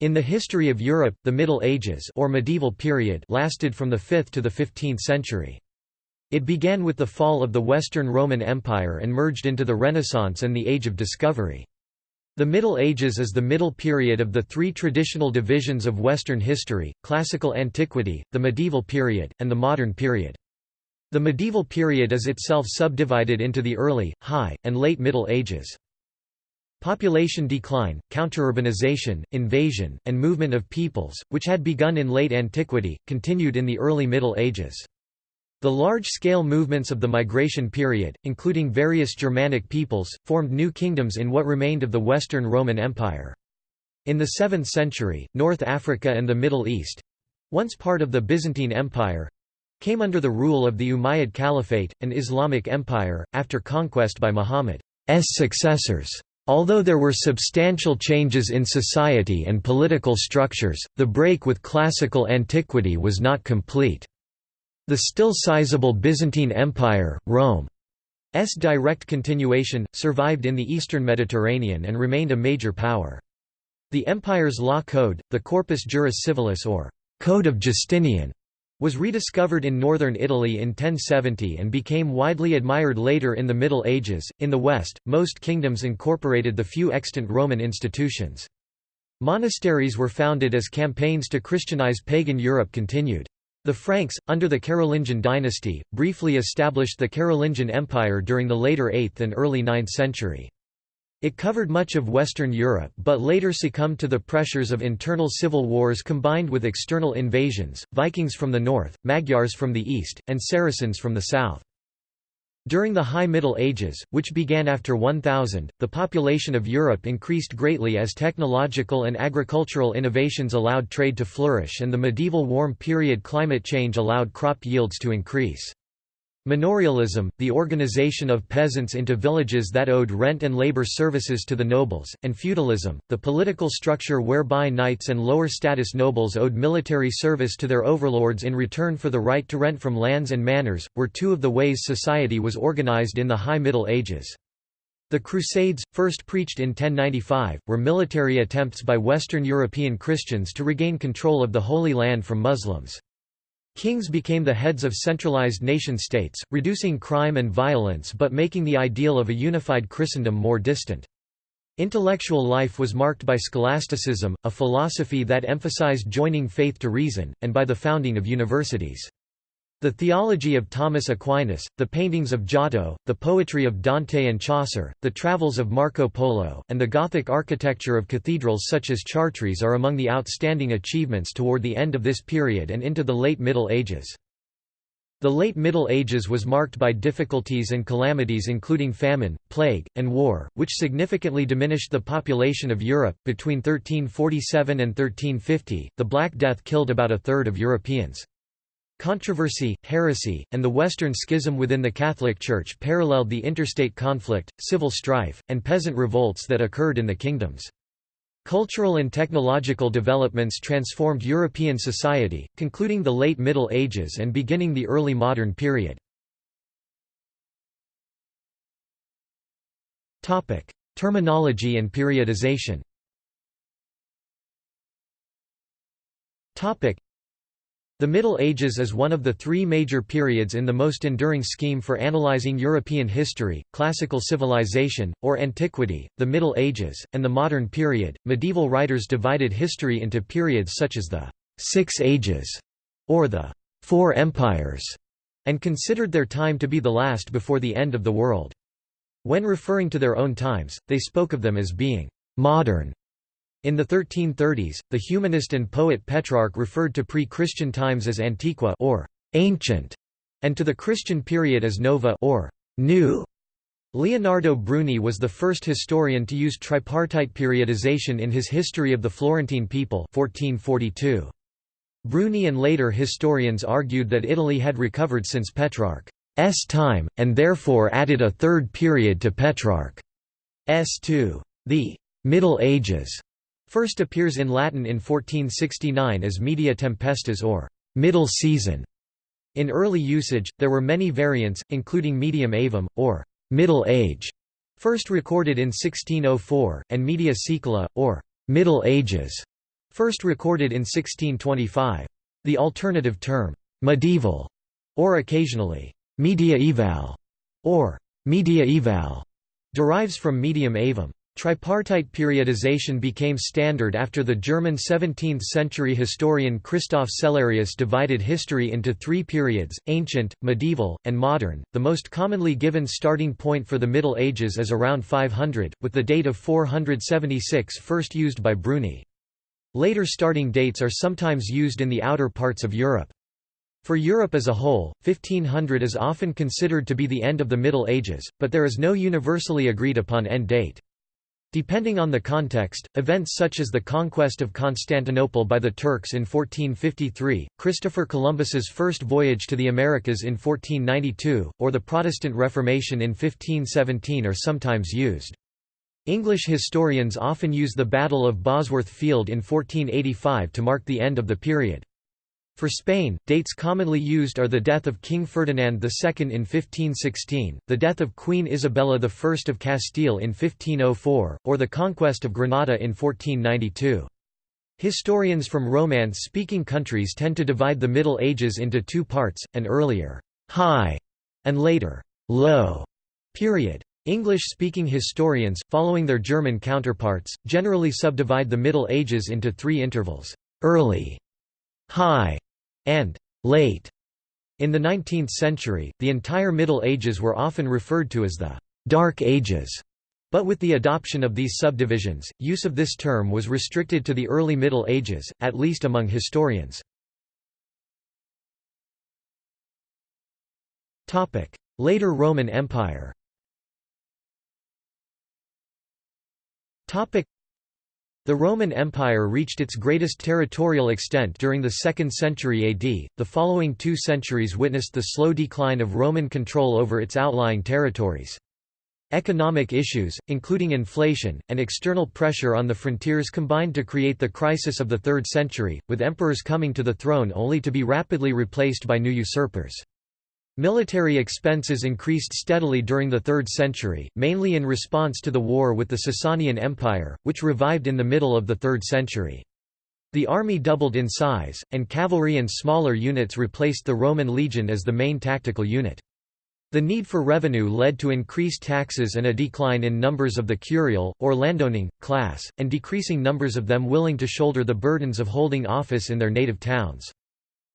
In the history of Europe, the Middle Ages or medieval period lasted from the 5th to the 15th century. It began with the fall of the Western Roman Empire and merged into the Renaissance and the Age of Discovery. The Middle Ages is the middle period of the three traditional divisions of Western history, classical antiquity, the medieval period, and the modern period. The medieval period is itself subdivided into the early, high, and late Middle Ages. Population decline, counterurbanization, invasion, and movement of peoples, which had begun in late antiquity, continued in the early Middle Ages. The large-scale movements of the migration period, including various Germanic peoples, formed new kingdoms in what remained of the Western Roman Empire. In the 7th century, North Africa and the Middle East—once part of the Byzantine Empire—came under the rule of the Umayyad Caliphate, an Islamic empire, after conquest by Muhammad's successors. Although there were substantial changes in society and political structures, the break with classical antiquity was not complete. The still sizable Byzantine Empire, Rome's direct continuation, survived in the eastern Mediterranean and remained a major power. The empire's law code, the Corpus Juris Civilis or Code of Justinian, was rediscovered in northern Italy in 1070 and became widely admired later in the Middle Ages. In the West, most kingdoms incorporated the few extant Roman institutions. Monasteries were founded as campaigns to Christianize pagan Europe continued. The Franks, under the Carolingian dynasty, briefly established the Carolingian Empire during the later 8th and early 9th century. It covered much of Western Europe but later succumbed to the pressures of internal civil wars combined with external invasions, Vikings from the north, Magyars from the east, and Saracens from the south. During the High Middle Ages, which began after 1000, the population of Europe increased greatly as technological and agricultural innovations allowed trade to flourish and the medieval warm period climate change allowed crop yields to increase. Manorialism, the organization of peasants into villages that owed rent and labor services to the nobles, and feudalism, the political structure whereby knights and lower-status nobles owed military service to their overlords in return for the right to rent from lands and manors, were two of the ways society was organized in the High Middle Ages. The Crusades, first preached in 1095, were military attempts by Western European Christians to regain control of the Holy Land from Muslims. Kings became the heads of centralized nation-states, reducing crime and violence but making the ideal of a unified Christendom more distant. Intellectual life was marked by scholasticism, a philosophy that emphasized joining faith to reason, and by the founding of universities. The theology of Thomas Aquinas, the paintings of Giotto, the poetry of Dante and Chaucer, the travels of Marco Polo, and the Gothic architecture of cathedrals such as Chartres are among the outstanding achievements toward the end of this period and into the late Middle Ages. The late Middle Ages was marked by difficulties and calamities including famine, plague, and war, which significantly diminished the population of Europe. Between 1347 and 1350, the Black Death killed about a third of Europeans. Controversy, heresy, and the Western Schism within the Catholic Church paralleled the interstate conflict, civil strife, and peasant revolts that occurred in the kingdoms. Cultural and technological developments transformed European society, concluding the late Middle Ages and beginning the early modern period. Terminology and periodization the Middle Ages is one of the three major periods in the most enduring scheme for analyzing European history, classical civilization, or antiquity, the Middle Ages, and the modern period. Medieval writers divided history into periods such as the Six Ages or the Four Empires, and considered their time to be the last before the end of the world. When referring to their own times, they spoke of them as being modern in the 1330s, the humanist and poet Petrarch referred to pre-Christian times as antiqua or ancient, and to the Christian period as nova or new. Leonardo Bruni was the first historian to use tripartite periodization in his History of the Florentine People 1442. Bruni and later historians argued that Italy had recovered since Petrarch's time, and therefore added a third period to Petrarch's two. The Middle Ages First appears in Latin in 1469 as media tempestas or middle season. In early usage, there were many variants, including medium aevum, or middle age, first recorded in 1604, and media saecula, or middle ages, first recorded in 1625. The alternative term, medieval, or occasionally, mediaeval, or mediaeval, derives from medium aevum. Tripartite periodization became standard after the German 17th-century historian Christoph Cellarius divided history into three periods, ancient, medieval, and modern. The most commonly given starting point for the Middle Ages is around 500, with the date of 476 first used by Bruni. Later starting dates are sometimes used in the outer parts of Europe. For Europe as a whole, 1500 is often considered to be the end of the Middle Ages, but there is no universally agreed upon end date. Depending on the context, events such as the conquest of Constantinople by the Turks in 1453, Christopher Columbus's first voyage to the Americas in 1492, or the Protestant Reformation in 1517 are sometimes used. English historians often use the Battle of Bosworth Field in 1485 to mark the end of the period. For Spain, dates commonly used are the death of King Ferdinand II in 1516, the death of Queen Isabella I of Castile in 1504, or the conquest of Granada in 1492. Historians from Romance-speaking countries tend to divide the Middle Ages into two parts, an earlier high and later low period. English-speaking historians, following their German counterparts, generally subdivide the Middle Ages into three intervals, early, high, and late. In the 19th century, the entire Middle Ages were often referred to as the Dark Ages. But with the adoption of these subdivisions, use of this term was restricted to the early Middle Ages, at least among historians. Later Roman Empire the Roman Empire reached its greatest territorial extent during the 2nd century AD. The following two centuries witnessed the slow decline of Roman control over its outlying territories. Economic issues, including inflation, and external pressure on the frontiers combined to create the crisis of the 3rd century, with emperors coming to the throne only to be rapidly replaced by new usurpers. Military expenses increased steadily during the 3rd century, mainly in response to the war with the Sasanian Empire, which revived in the middle of the 3rd century. The army doubled in size, and cavalry and smaller units replaced the Roman legion as the main tactical unit. The need for revenue led to increased taxes and a decline in numbers of the curial, or landowning, class, and decreasing numbers of them willing to shoulder the burdens of holding office in their native towns.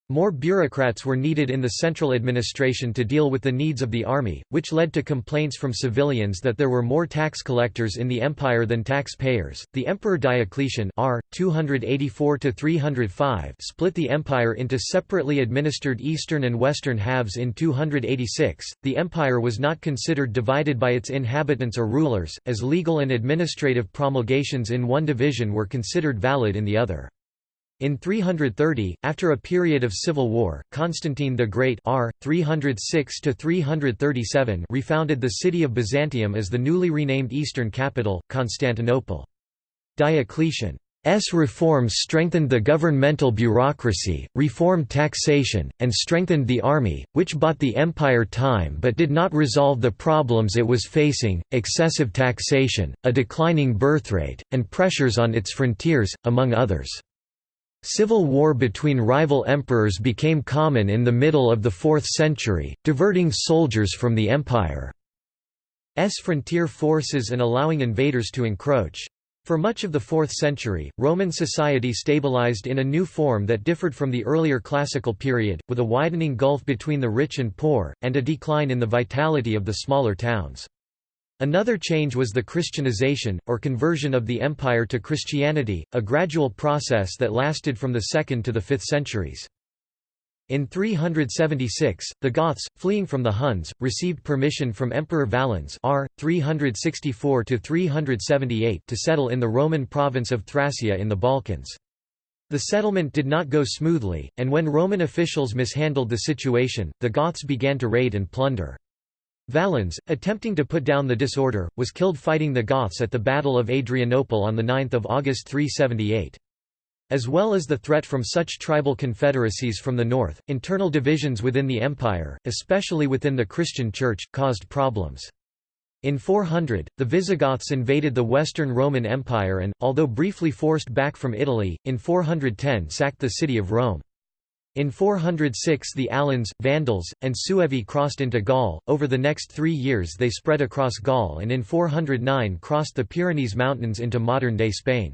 More bureaucrats were needed in the central administration to deal with the needs of the army, which led to complaints from civilians that there were more tax collectors in the empire than taxpayers. The Emperor Diocletian R. 284 split the empire into separately administered eastern and western halves in 286. The empire was not considered divided by its inhabitants or rulers, as legal and administrative promulgations in one division were considered valid in the other. In 330, after a period of civil war, Constantine the Great R. 306 refounded the city of Byzantium as the newly renamed eastern capital, Constantinople. Diocletian's reforms strengthened the governmental bureaucracy, reformed taxation, and strengthened the army, which bought the empire time but did not resolve the problems it was facing, excessive taxation, a declining birthrate, and pressures on its frontiers, among others. Civil war between rival emperors became common in the middle of the 4th century, diverting soldiers from the empire's frontier forces and allowing invaders to encroach. For much of the 4th century, Roman society stabilized in a new form that differed from the earlier classical period, with a widening gulf between the rich and poor, and a decline in the vitality of the smaller towns. Another change was the Christianization, or conversion of the empire to Christianity, a gradual process that lasted from the 2nd to the 5th centuries. In 376, the Goths, fleeing from the Huns, received permission from Emperor Valens R. 364 to settle in the Roman province of Thracia in the Balkans. The settlement did not go smoothly, and when Roman officials mishandled the situation, the Goths began to raid and plunder. Valens, attempting to put down the disorder, was killed fighting the Goths at the Battle of Adrianople on 9 August 378. As well as the threat from such tribal confederacies from the north, internal divisions within the empire, especially within the Christian Church, caused problems. In 400, the Visigoths invaded the Western Roman Empire and, although briefly forced back from Italy, in 410 sacked the city of Rome. In 406 the Alans, Vandals, and Suevi crossed into Gaul, over the next three years they spread across Gaul and in 409 crossed the Pyrenees Mountains into modern-day Spain.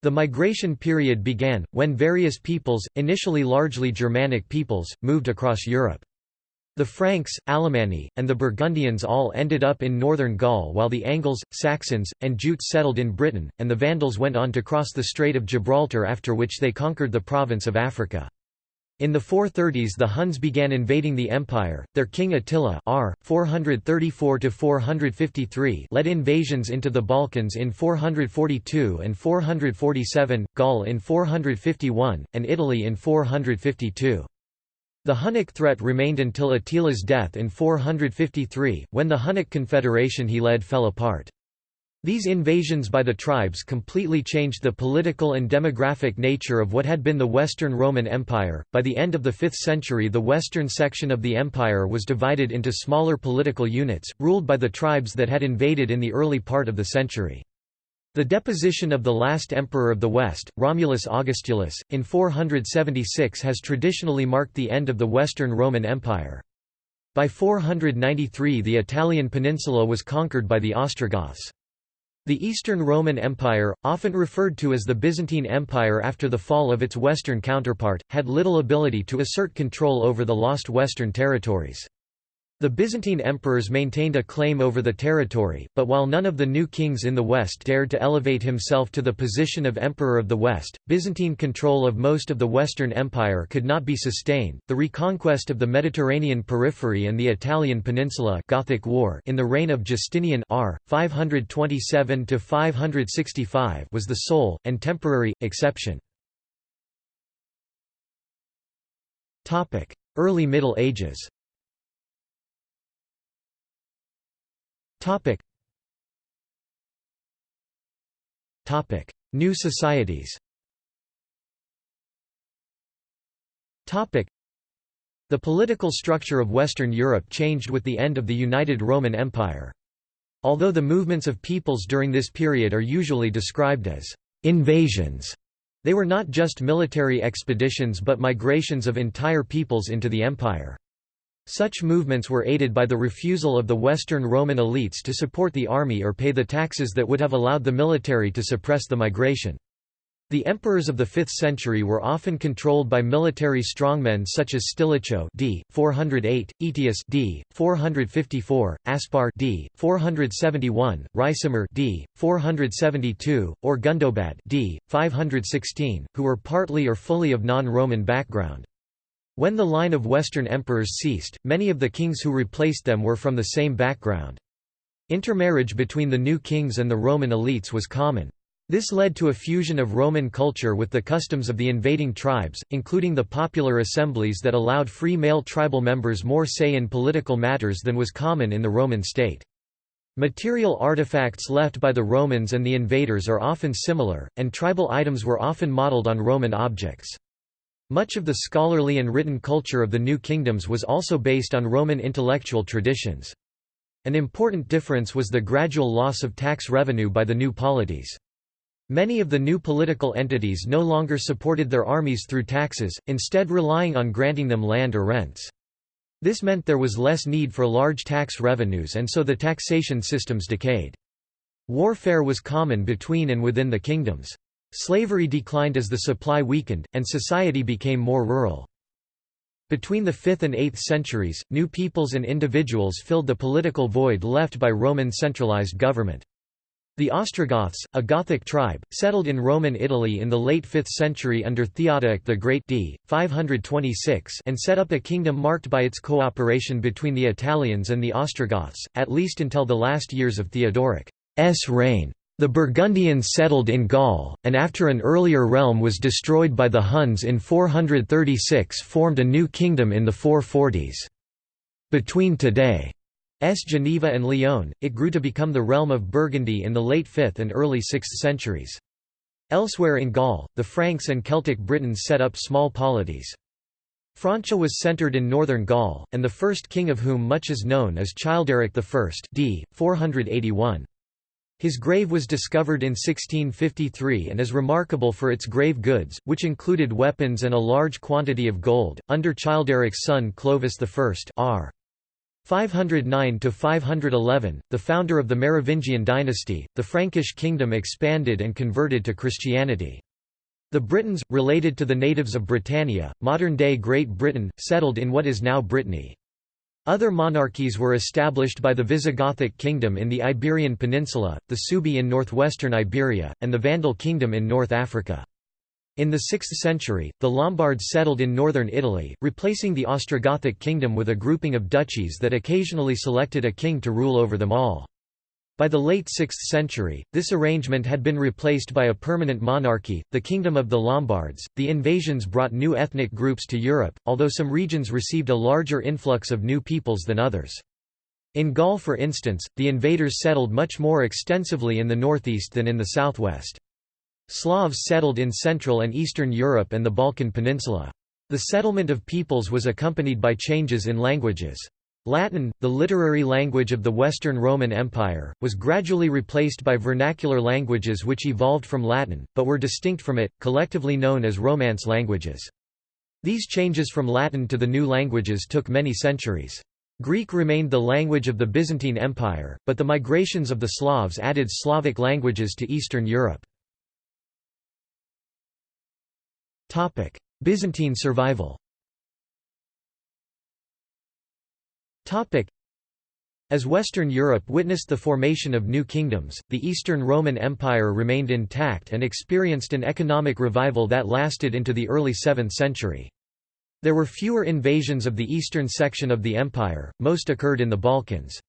The migration period began, when various peoples, initially largely Germanic peoples, moved across Europe. The Franks, Alemanni, and the Burgundians all ended up in northern Gaul while the Angles, Saxons, and Jutes settled in Britain, and the Vandals went on to cross the Strait of Gibraltar after which they conquered the province of Africa. In the 430s the Huns began invading the empire, their king Attila r. 434 led invasions into the Balkans in 442 and 447, Gaul in 451, and Italy in 452. The Hunnic threat remained until Attila's death in 453, when the Hunnic confederation he led fell apart. These invasions by the tribes completely changed the political and demographic nature of what had been the Western Roman Empire. By the end of the 5th century, the western section of the empire was divided into smaller political units, ruled by the tribes that had invaded in the early part of the century. The deposition of the last emperor of the West, Romulus Augustulus, in 476 has traditionally marked the end of the Western Roman Empire. By 493 the Italian peninsula was conquered by the Ostrogoths. The Eastern Roman Empire, often referred to as the Byzantine Empire after the fall of its western counterpart, had little ability to assert control over the lost western territories. The Byzantine emperors maintained a claim over the territory, but while none of the new kings in the west dared to elevate himself to the position of emperor of the west, Byzantine control of most of the western empire could not be sustained. The reconquest of the Mediterranean periphery and the Italian peninsula Gothic War in the reign of Justinian r. 527 to 565 was the sole and temporary exception. Topic: Early Middle Ages. Topic. Topic. New societies Topic. The political structure of Western Europe changed with the end of the United Roman Empire. Although the movements of peoples during this period are usually described as invasions, they were not just military expeditions but migrations of entire peoples into the empire. Such movements were aided by the refusal of the Western Roman elites to support the army or pay the taxes that would have allowed the military to suppress the migration. The emperors of the 5th century were often controlled by military strongmen such as Stilicho d. 408, Aetius d. 454, Aspar d. 471, Ricimer d. 472, or Gundobad d. 516, who were partly or fully of non-Roman background. When the line of Western emperors ceased, many of the kings who replaced them were from the same background. Intermarriage between the new kings and the Roman elites was common. This led to a fusion of Roman culture with the customs of the invading tribes, including the popular assemblies that allowed free male tribal members more say in political matters than was common in the Roman state. Material artifacts left by the Romans and the invaders are often similar, and tribal items were often modeled on Roman objects. Much of the scholarly and written culture of the New Kingdoms was also based on Roman intellectual traditions. An important difference was the gradual loss of tax revenue by the new polities. Many of the new political entities no longer supported their armies through taxes, instead relying on granting them land or rents. This meant there was less need for large tax revenues and so the taxation systems decayed. Warfare was common between and within the kingdoms. Slavery declined as the supply weakened, and society became more rural. Between the 5th and 8th centuries, new peoples and individuals filled the political void left by Roman centralized government. The Ostrogoths, a Gothic tribe, settled in Roman Italy in the late 5th century under Theodoric the Great d. 526 and set up a kingdom marked by its cooperation between the Italians and the Ostrogoths, at least until the last years of Theodoric's reign. The Burgundians settled in Gaul, and after an earlier realm was destroyed by the Huns in 436 formed a new kingdom in the 440s. Between today's Geneva and Lyon, it grew to become the realm of Burgundy in the late 5th and early 6th centuries. Elsewhere in Gaul, the Franks and Celtic Britons set up small polities. Francia was centred in northern Gaul, and the first king of whom much is known is Childeric I d. 481. His grave was discovered in 1653 and is remarkable for its grave goods, which included weapons and a large quantity of gold. Under Childeric's son Clovis I r. 509–511, the founder of the Merovingian dynasty, the Frankish kingdom expanded and converted to Christianity. The Britons, related to the natives of Britannia, modern-day Great Britain, settled in what is now Brittany. Other monarchies were established by the Visigothic kingdom in the Iberian Peninsula, the Suebi in northwestern Iberia, and the Vandal kingdom in North Africa. In the 6th century, the Lombards settled in northern Italy, replacing the Ostrogothic kingdom with a grouping of duchies that occasionally selected a king to rule over them all. By the late 6th century, this arrangement had been replaced by a permanent monarchy, the Kingdom of the Lombards. The invasions brought new ethnic groups to Europe, although some regions received a larger influx of new peoples than others. In Gaul for instance, the invaders settled much more extensively in the northeast than in the southwest. Slavs settled in Central and Eastern Europe and the Balkan Peninsula. The settlement of peoples was accompanied by changes in languages. Latin, the literary language of the Western Roman Empire, was gradually replaced by vernacular languages which evolved from Latin, but were distinct from it, collectively known as Romance languages. These changes from Latin to the new languages took many centuries. Greek remained the language of the Byzantine Empire, but the migrations of the Slavs added Slavic languages to Eastern Europe. Byzantine survival As Western Europe witnessed the formation of new kingdoms, the Eastern Roman Empire remained intact and experienced an economic revival that lasted into the early 7th century. There were fewer invasions of the eastern section of the empire, most occurred in the Balkans.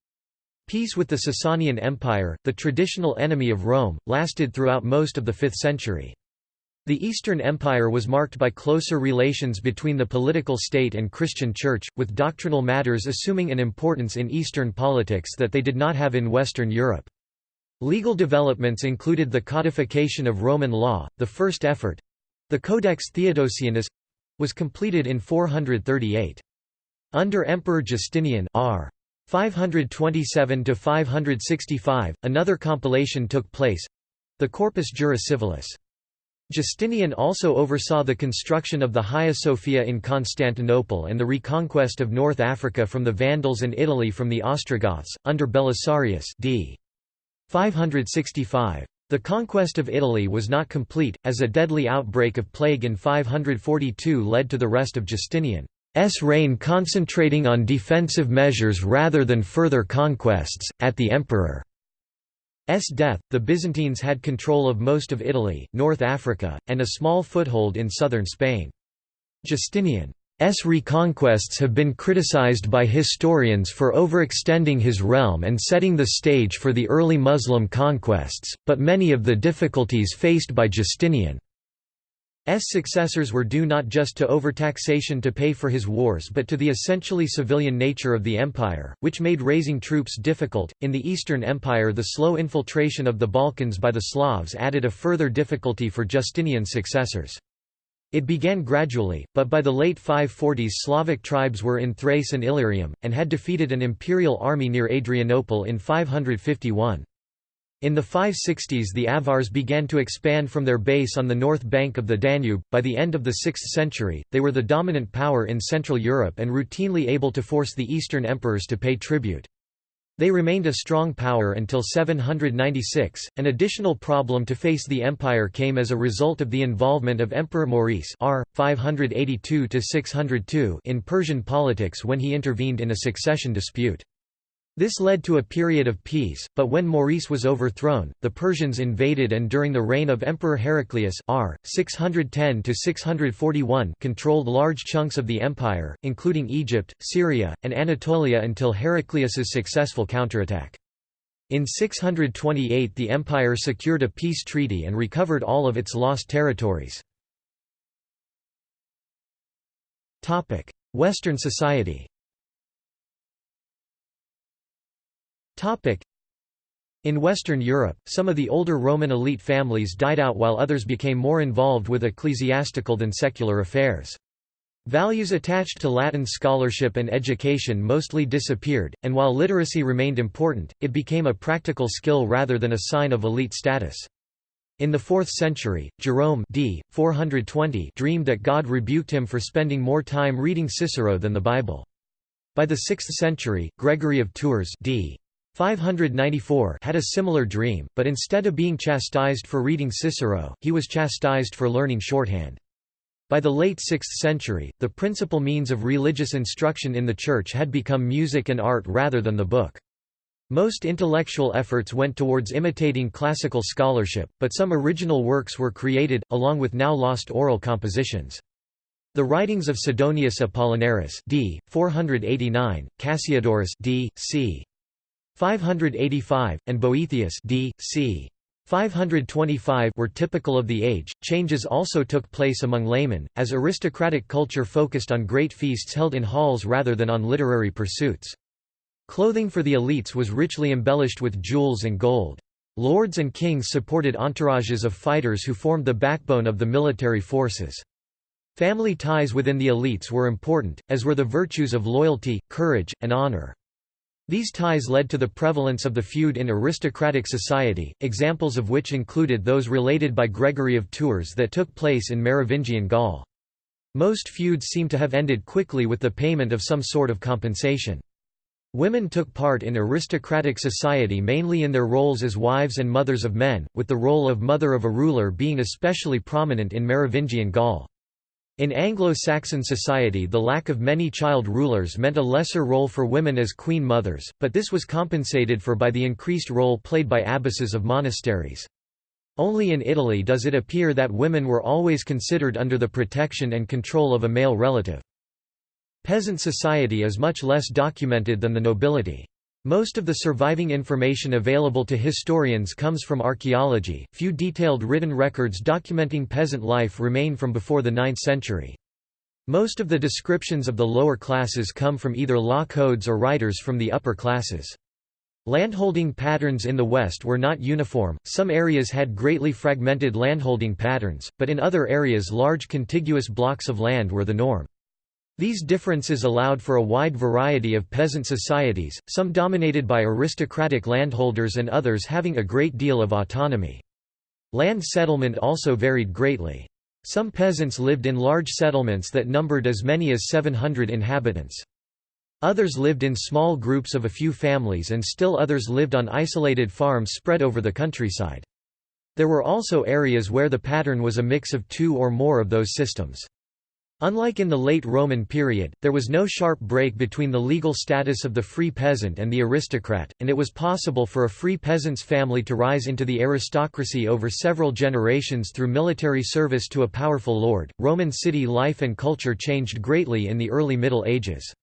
Peace with the Sasanian Empire, the traditional enemy of Rome, lasted throughout most of the 5th century. The Eastern Empire was marked by closer relations between the political state and Christian Church, with doctrinal matters assuming an importance in Eastern politics that they did not have in Western Europe. Legal developments included the codification of Roman law, the first effort—the Codex Theodosianus—was completed in 438. Under Emperor Justinian r. 527–565, another compilation took place—the Corpus Juris Civilis. Justinian also oversaw the construction of the Hagia Sophia in Constantinople and the reconquest of North Africa from the Vandals and Italy from the Ostrogoths, under Belisarius d. 565. The conquest of Italy was not complete, as a deadly outbreak of plague in 542 led to the rest of Justinian's reign concentrating on defensive measures rather than further conquests. At the emperor death, the Byzantines had control of most of Italy, North Africa, and a small foothold in southern Spain. Justinian's reconquests have been criticized by historians for overextending his realm and setting the stage for the early Muslim conquests, but many of the difficulties faced by Justinian S successors were due not just to overtaxation to pay for his wars but to the essentially civilian nature of the empire, which made raising troops difficult. In the Eastern Empire, the slow infiltration of the Balkans by the Slavs added a further difficulty for Justinian's successors. It began gradually, but by the late 540s Slavic tribes were in Thrace and Illyricum, and had defeated an imperial army near Adrianople in 551. In the 560s the Avars began to expand from their base on the north bank of the Danube. By the end of the 6th century, they were the dominant power in Central Europe and routinely able to force the Eastern emperors to pay tribute. They remained a strong power until 796. An additional problem to face the empire came as a result of the involvement of Emperor Maurice R. 582 in Persian politics when he intervened in a succession dispute. This led to a period of peace, but when Maurice was overthrown, the Persians invaded and during the reign of Emperor Heraclius r. 610 controlled large chunks of the empire, including Egypt, Syria, and Anatolia until Heraclius's successful counterattack. In 628 the empire secured a peace treaty and recovered all of its lost territories. Western society In Western Europe, some of the older Roman elite families died out while others became more involved with ecclesiastical than secular affairs. Values attached to Latin scholarship and education mostly disappeared, and while literacy remained important, it became a practical skill rather than a sign of elite status. In the 4th century, Jerome d. 420 dreamed that God rebuked him for spending more time reading Cicero than the Bible. By the 6th century, Gregory of Tours d. 594 had a similar dream, but instead of being chastised for reading Cicero, he was chastised for learning shorthand. By the late 6th century, the principal means of religious instruction in the Church had become music and art rather than the book. Most intellectual efforts went towards imitating classical scholarship, but some original works were created, along with now lost oral compositions. The writings of Sidonius Apollinaris d. 489, Cassiodorus d. c. 585, and Boethius d. c. 525 were typical of the age. Changes also took place among laymen, as aristocratic culture focused on great feasts held in halls rather than on literary pursuits. Clothing for the elites was richly embellished with jewels and gold. Lords and kings supported entourages of fighters who formed the backbone of the military forces. Family ties within the elites were important, as were the virtues of loyalty, courage, and honor. These ties led to the prevalence of the feud in aristocratic society, examples of which included those related by Gregory of Tours that took place in Merovingian Gaul. Most feuds seem to have ended quickly with the payment of some sort of compensation. Women took part in aristocratic society mainly in their roles as wives and mothers of men, with the role of mother of a ruler being especially prominent in Merovingian Gaul. In Anglo-Saxon society the lack of many child rulers meant a lesser role for women as queen mothers, but this was compensated for by the increased role played by abbesses of monasteries. Only in Italy does it appear that women were always considered under the protection and control of a male relative. Peasant society is much less documented than the nobility. Most of the surviving information available to historians comes from archaeology. Few detailed written records documenting peasant life remain from before the 9th century. Most of the descriptions of the lower classes come from either law codes or writers from the upper classes. Landholding patterns in the West were not uniform, some areas had greatly fragmented landholding patterns, but in other areas large contiguous blocks of land were the norm. These differences allowed for a wide variety of peasant societies, some dominated by aristocratic landholders and others having a great deal of autonomy. Land settlement also varied greatly. Some peasants lived in large settlements that numbered as many as 700 inhabitants. Others lived in small groups of a few families and still others lived on isolated farms spread over the countryside. There were also areas where the pattern was a mix of two or more of those systems. Unlike in the late Roman period, there was no sharp break between the legal status of the free peasant and the aristocrat, and it was possible for a free peasant's family to rise into the aristocracy over several generations through military service to a powerful lord. Roman city life and culture changed greatly in the early Middle Ages.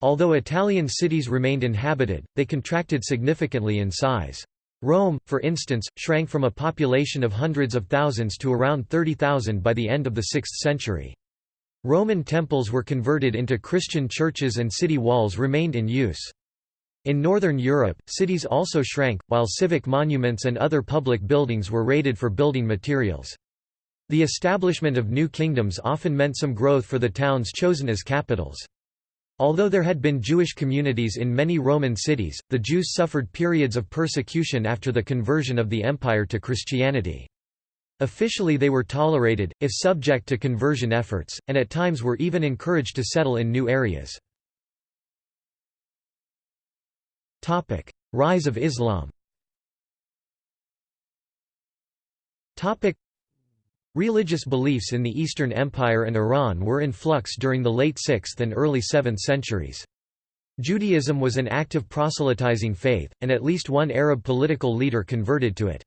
Although Italian cities remained inhabited, they contracted significantly in size. Rome, for instance, shrank from a population of hundreds of thousands to around 30,000 by the end of the 6th century. Roman temples were converted into Christian churches and city walls remained in use. In Northern Europe, cities also shrank, while civic monuments and other public buildings were raided for building materials. The establishment of new kingdoms often meant some growth for the towns chosen as capitals. Although there had been Jewish communities in many Roman cities, the Jews suffered periods of persecution after the conversion of the empire to Christianity. Officially they were tolerated, if subject to conversion efforts, and at times were even encouraged to settle in new areas. Rise of Islam Religious beliefs in the Eastern Empire and Iran were in flux during the late 6th and early 7th centuries. Judaism was an active proselytizing faith, and at least one Arab political leader converted to it.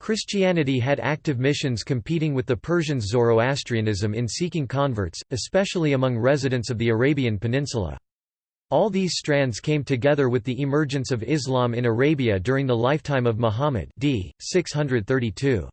Christianity had active missions competing with the Persians' Zoroastrianism in seeking converts, especially among residents of the Arabian Peninsula. All these strands came together with the emergence of Islam in Arabia during the lifetime of Muhammad d. 632.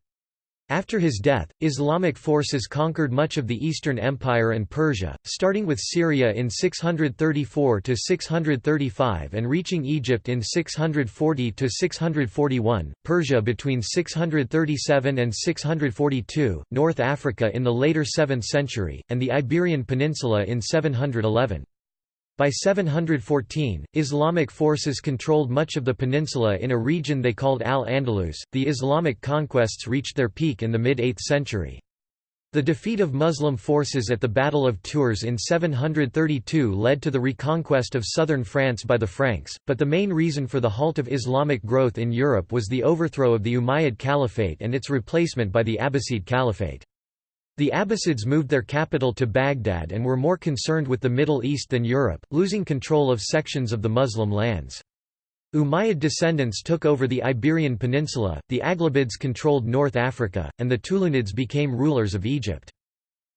After his death, Islamic forces conquered much of the Eastern Empire and Persia, starting with Syria in 634–635 and reaching Egypt in 640–641, Persia between 637 and 642, North Africa in the later 7th century, and the Iberian Peninsula in 711. By 714, Islamic forces controlled much of the peninsula in a region they called Al-Andalus. The Islamic conquests reached their peak in the mid-8th century. The defeat of Muslim forces at the Battle of Tours in 732 led to the reconquest of southern France by the Franks, but the main reason for the halt of Islamic growth in Europe was the overthrow of the Umayyad Caliphate and its replacement by the Abbasid Caliphate. The Abbasids moved their capital to Baghdad and were more concerned with the Middle East than Europe, losing control of sections of the Muslim lands. Umayyad descendants took over the Iberian Peninsula, the Aghlabids controlled North Africa, and the Tulunids became rulers of Egypt.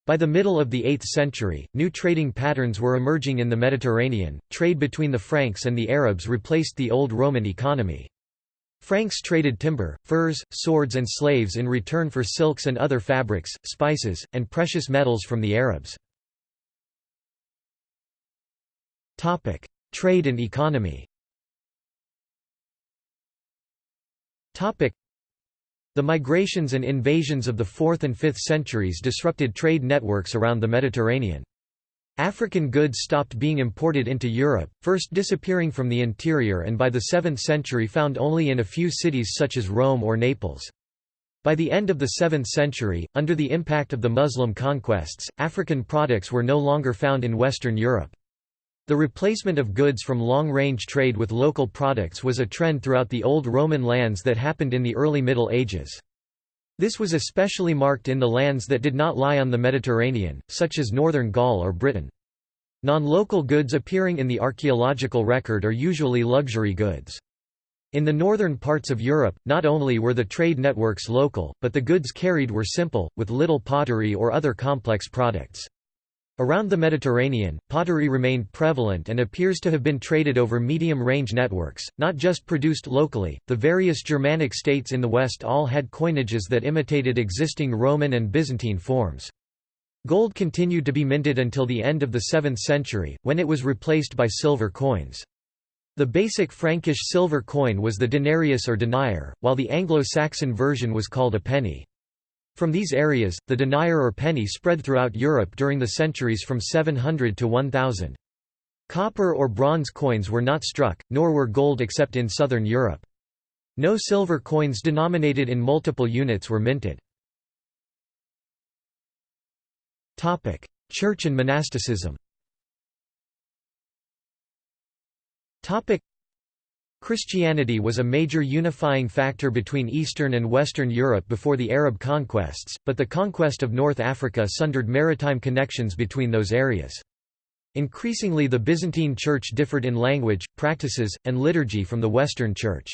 By the middle of the 8th century, new trading patterns were emerging in the Mediterranean, trade between the Franks and the Arabs replaced the old Roman economy. Franks traded timber, furs, swords and slaves in return for silks and other fabrics, spices, and precious metals from the Arabs. Trade and economy The migrations and invasions of the 4th and 5th centuries disrupted trade networks around the Mediterranean. African goods stopped being imported into Europe, first disappearing from the interior and by the 7th century found only in a few cities such as Rome or Naples. By the end of the 7th century, under the impact of the Muslim conquests, African products were no longer found in Western Europe. The replacement of goods from long-range trade with local products was a trend throughout the old Roman lands that happened in the early Middle Ages. This was especially marked in the lands that did not lie on the Mediterranean, such as northern Gaul or Britain. Non-local goods appearing in the archaeological record are usually luxury goods. In the northern parts of Europe, not only were the trade networks local, but the goods carried were simple, with little pottery or other complex products. Around the Mediterranean, pottery remained prevalent and appears to have been traded over medium-range networks, not just produced locally. The various Germanic states in the West all had coinages that imitated existing Roman and Byzantine forms. Gold continued to be minted until the end of the 7th century, when it was replaced by silver coins. The basic Frankish silver coin was the denarius or denier, while the Anglo-Saxon version was called a penny. From these areas, the denier or penny spread throughout Europe during the centuries from 700 to 1000. Copper or bronze coins were not struck, nor were gold except in southern Europe. No silver coins denominated in multiple units were minted. Church and monasticism Christianity was a major unifying factor between Eastern and Western Europe before the Arab conquests, but the conquest of North Africa sundered maritime connections between those areas. Increasingly the Byzantine Church differed in language, practices, and liturgy from the Western Church.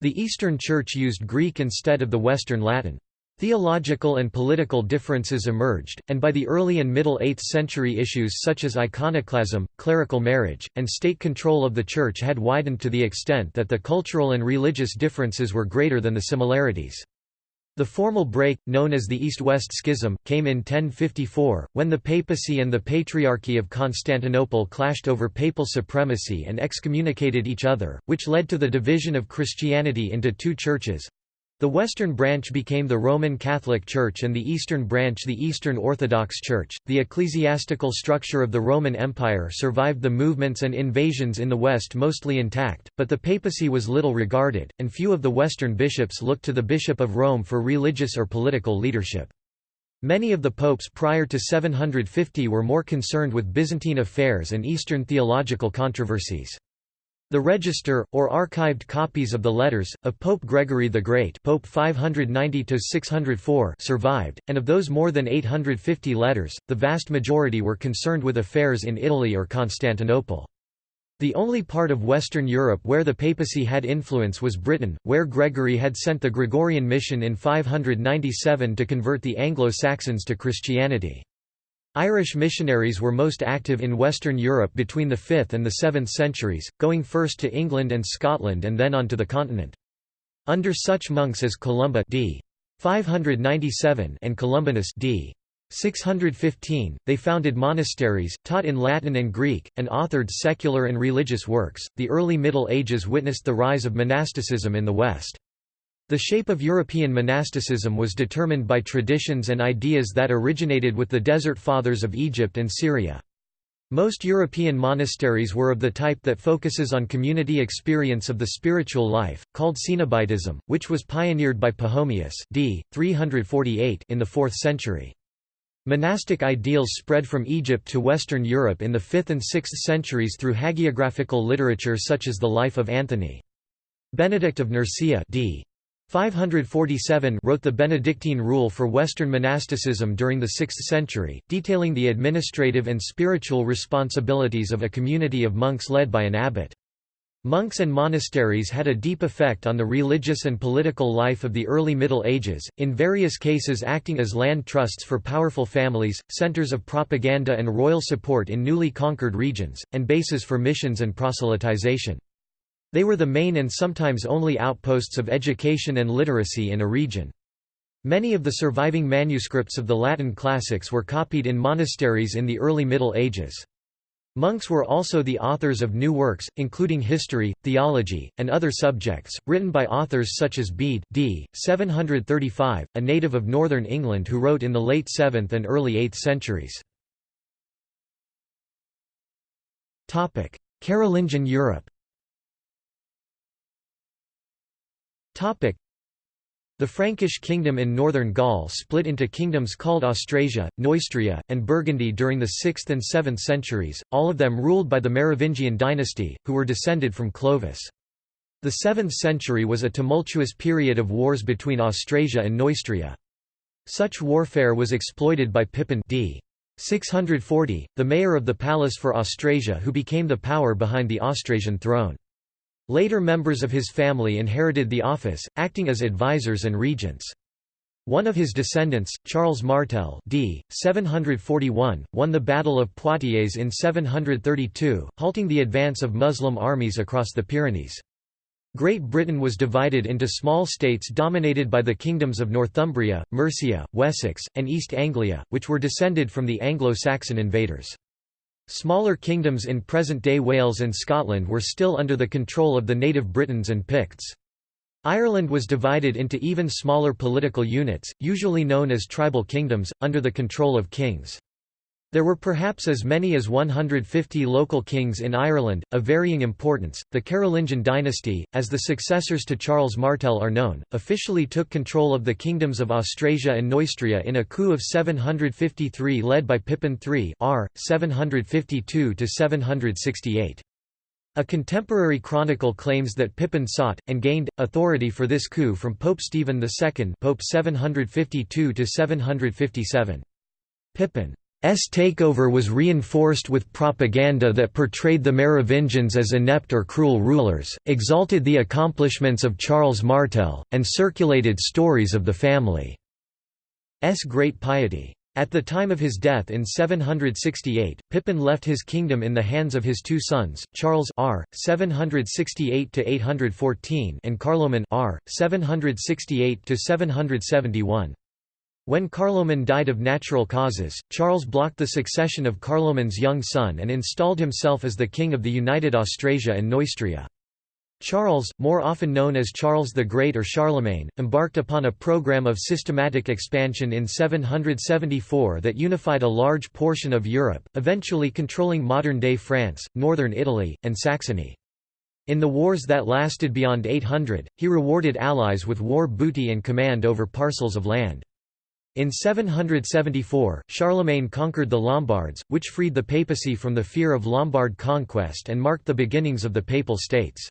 The Eastern Church used Greek instead of the Western Latin. Theological and political differences emerged, and by the early and middle 8th century issues such as iconoclasm, clerical marriage, and state control of the Church had widened to the extent that the cultural and religious differences were greater than the similarities. The formal break, known as the East-West Schism, came in 1054, when the papacy and the Patriarchy of Constantinople clashed over papal supremacy and excommunicated each other, which led to the division of Christianity into two churches, the western branch became the Roman Catholic Church and the eastern branch the Eastern Orthodox Church. The ecclesiastical structure of the Roman Empire survived the movements and invasions in the West mostly intact, but the papacy was little regarded, and few of the Western bishops looked to the Bishop of Rome for religious or political leadership. Many of the popes prior to 750 were more concerned with Byzantine affairs and Eastern theological controversies. The register, or archived copies of the letters, of Pope Gregory the Great Pope 590 survived, and of those more than 850 letters, the vast majority were concerned with affairs in Italy or Constantinople. The only part of Western Europe where the papacy had influence was Britain, where Gregory had sent the Gregorian mission in 597 to convert the Anglo-Saxons to Christianity. Irish missionaries were most active in Western Europe between the 5th and the 7th centuries, going first to England and Scotland and then on to the continent. Under such monks as Columba d. 597 and Columbanus d. 615, they founded monasteries, taught in Latin and Greek, and authored secular and religious works. The early Middle Ages witnessed the rise of monasticism in the West. The shape of European monasticism was determined by traditions and ideas that originated with the Desert Fathers of Egypt and Syria. Most European monasteries were of the type that focuses on community experience of the spiritual life, called Cenobitism, which was pioneered by Pachomius d. 348 in the 4th century. Monastic ideals spread from Egypt to Western Europe in the 5th and 6th centuries through hagiographical literature such as the Life of Anthony. Benedict of Nursia d. 547 wrote the Benedictine rule for Western monasticism during the 6th century, detailing the administrative and spiritual responsibilities of a community of monks led by an abbot. Monks and monasteries had a deep effect on the religious and political life of the early Middle Ages, in various cases acting as land trusts for powerful families, centers of propaganda and royal support in newly conquered regions, and bases for missions and proselytization. They were the main and sometimes only outposts of education and literacy in a region. Many of the surviving manuscripts of the Latin classics were copied in monasteries in the early Middle Ages. Monks were also the authors of new works, including history, theology, and other subjects, written by authors such as Bede d. 735, a native of northern England who wrote in the late 7th and early 8th centuries. Carolingian Europe The Frankish kingdom in northern Gaul split into kingdoms called Austrasia, Neustria, and Burgundy during the 6th and 7th centuries, all of them ruled by the Merovingian dynasty, who were descended from Clovis. The 7th century was a tumultuous period of wars between Austrasia and Neustria. Such warfare was exploited by Pippin d. 640, the mayor of the palace for Austrasia who became the power behind the Austrasian throne. Later members of his family inherited the office, acting as advisors and regents. One of his descendants, Charles Martel d. 741, won the Battle of Poitiers in 732, halting the advance of Muslim armies across the Pyrenees. Great Britain was divided into small states dominated by the kingdoms of Northumbria, Mercia, Wessex, and East Anglia, which were descended from the Anglo-Saxon invaders. Smaller kingdoms in present-day Wales and Scotland were still under the control of the native Britons and Picts. Ireland was divided into even smaller political units, usually known as tribal kingdoms, under the control of kings. There were perhaps as many as 150 local kings in Ireland, of varying importance. The Carolingian dynasty, as the successors to Charles Martel are known, officially took control of the kingdoms of Austrasia and Neustria in a coup of 753 led by Pippin III r. 752 768. A contemporary chronicle claims that Pippin sought, and gained, authority for this coup from Pope Stephen II Pope 752 757. Pippin takeover was reinforced with propaganda that portrayed the Merovingians as inept or cruel rulers, exalted the accomplishments of Charles Martel, and circulated stories of the family's great piety. At the time of his death in 768, Pippin left his kingdom in the hands of his two sons, Charles r. 768 and Carloman r. 768 771. When Carloman died of natural causes, Charles blocked the succession of Carloman's young son and installed himself as the king of the united Austrasia and Neustria. Charles, more often known as Charles the Great or Charlemagne, embarked upon a program of systematic expansion in 774 that unified a large portion of Europe, eventually controlling modern-day France, northern Italy, and Saxony. In the wars that lasted beyond 800, he rewarded allies with war booty and command over parcels of land. In 774, Charlemagne conquered the Lombards, which freed the papacy from the fear of Lombard conquest and marked the beginnings of the Papal States.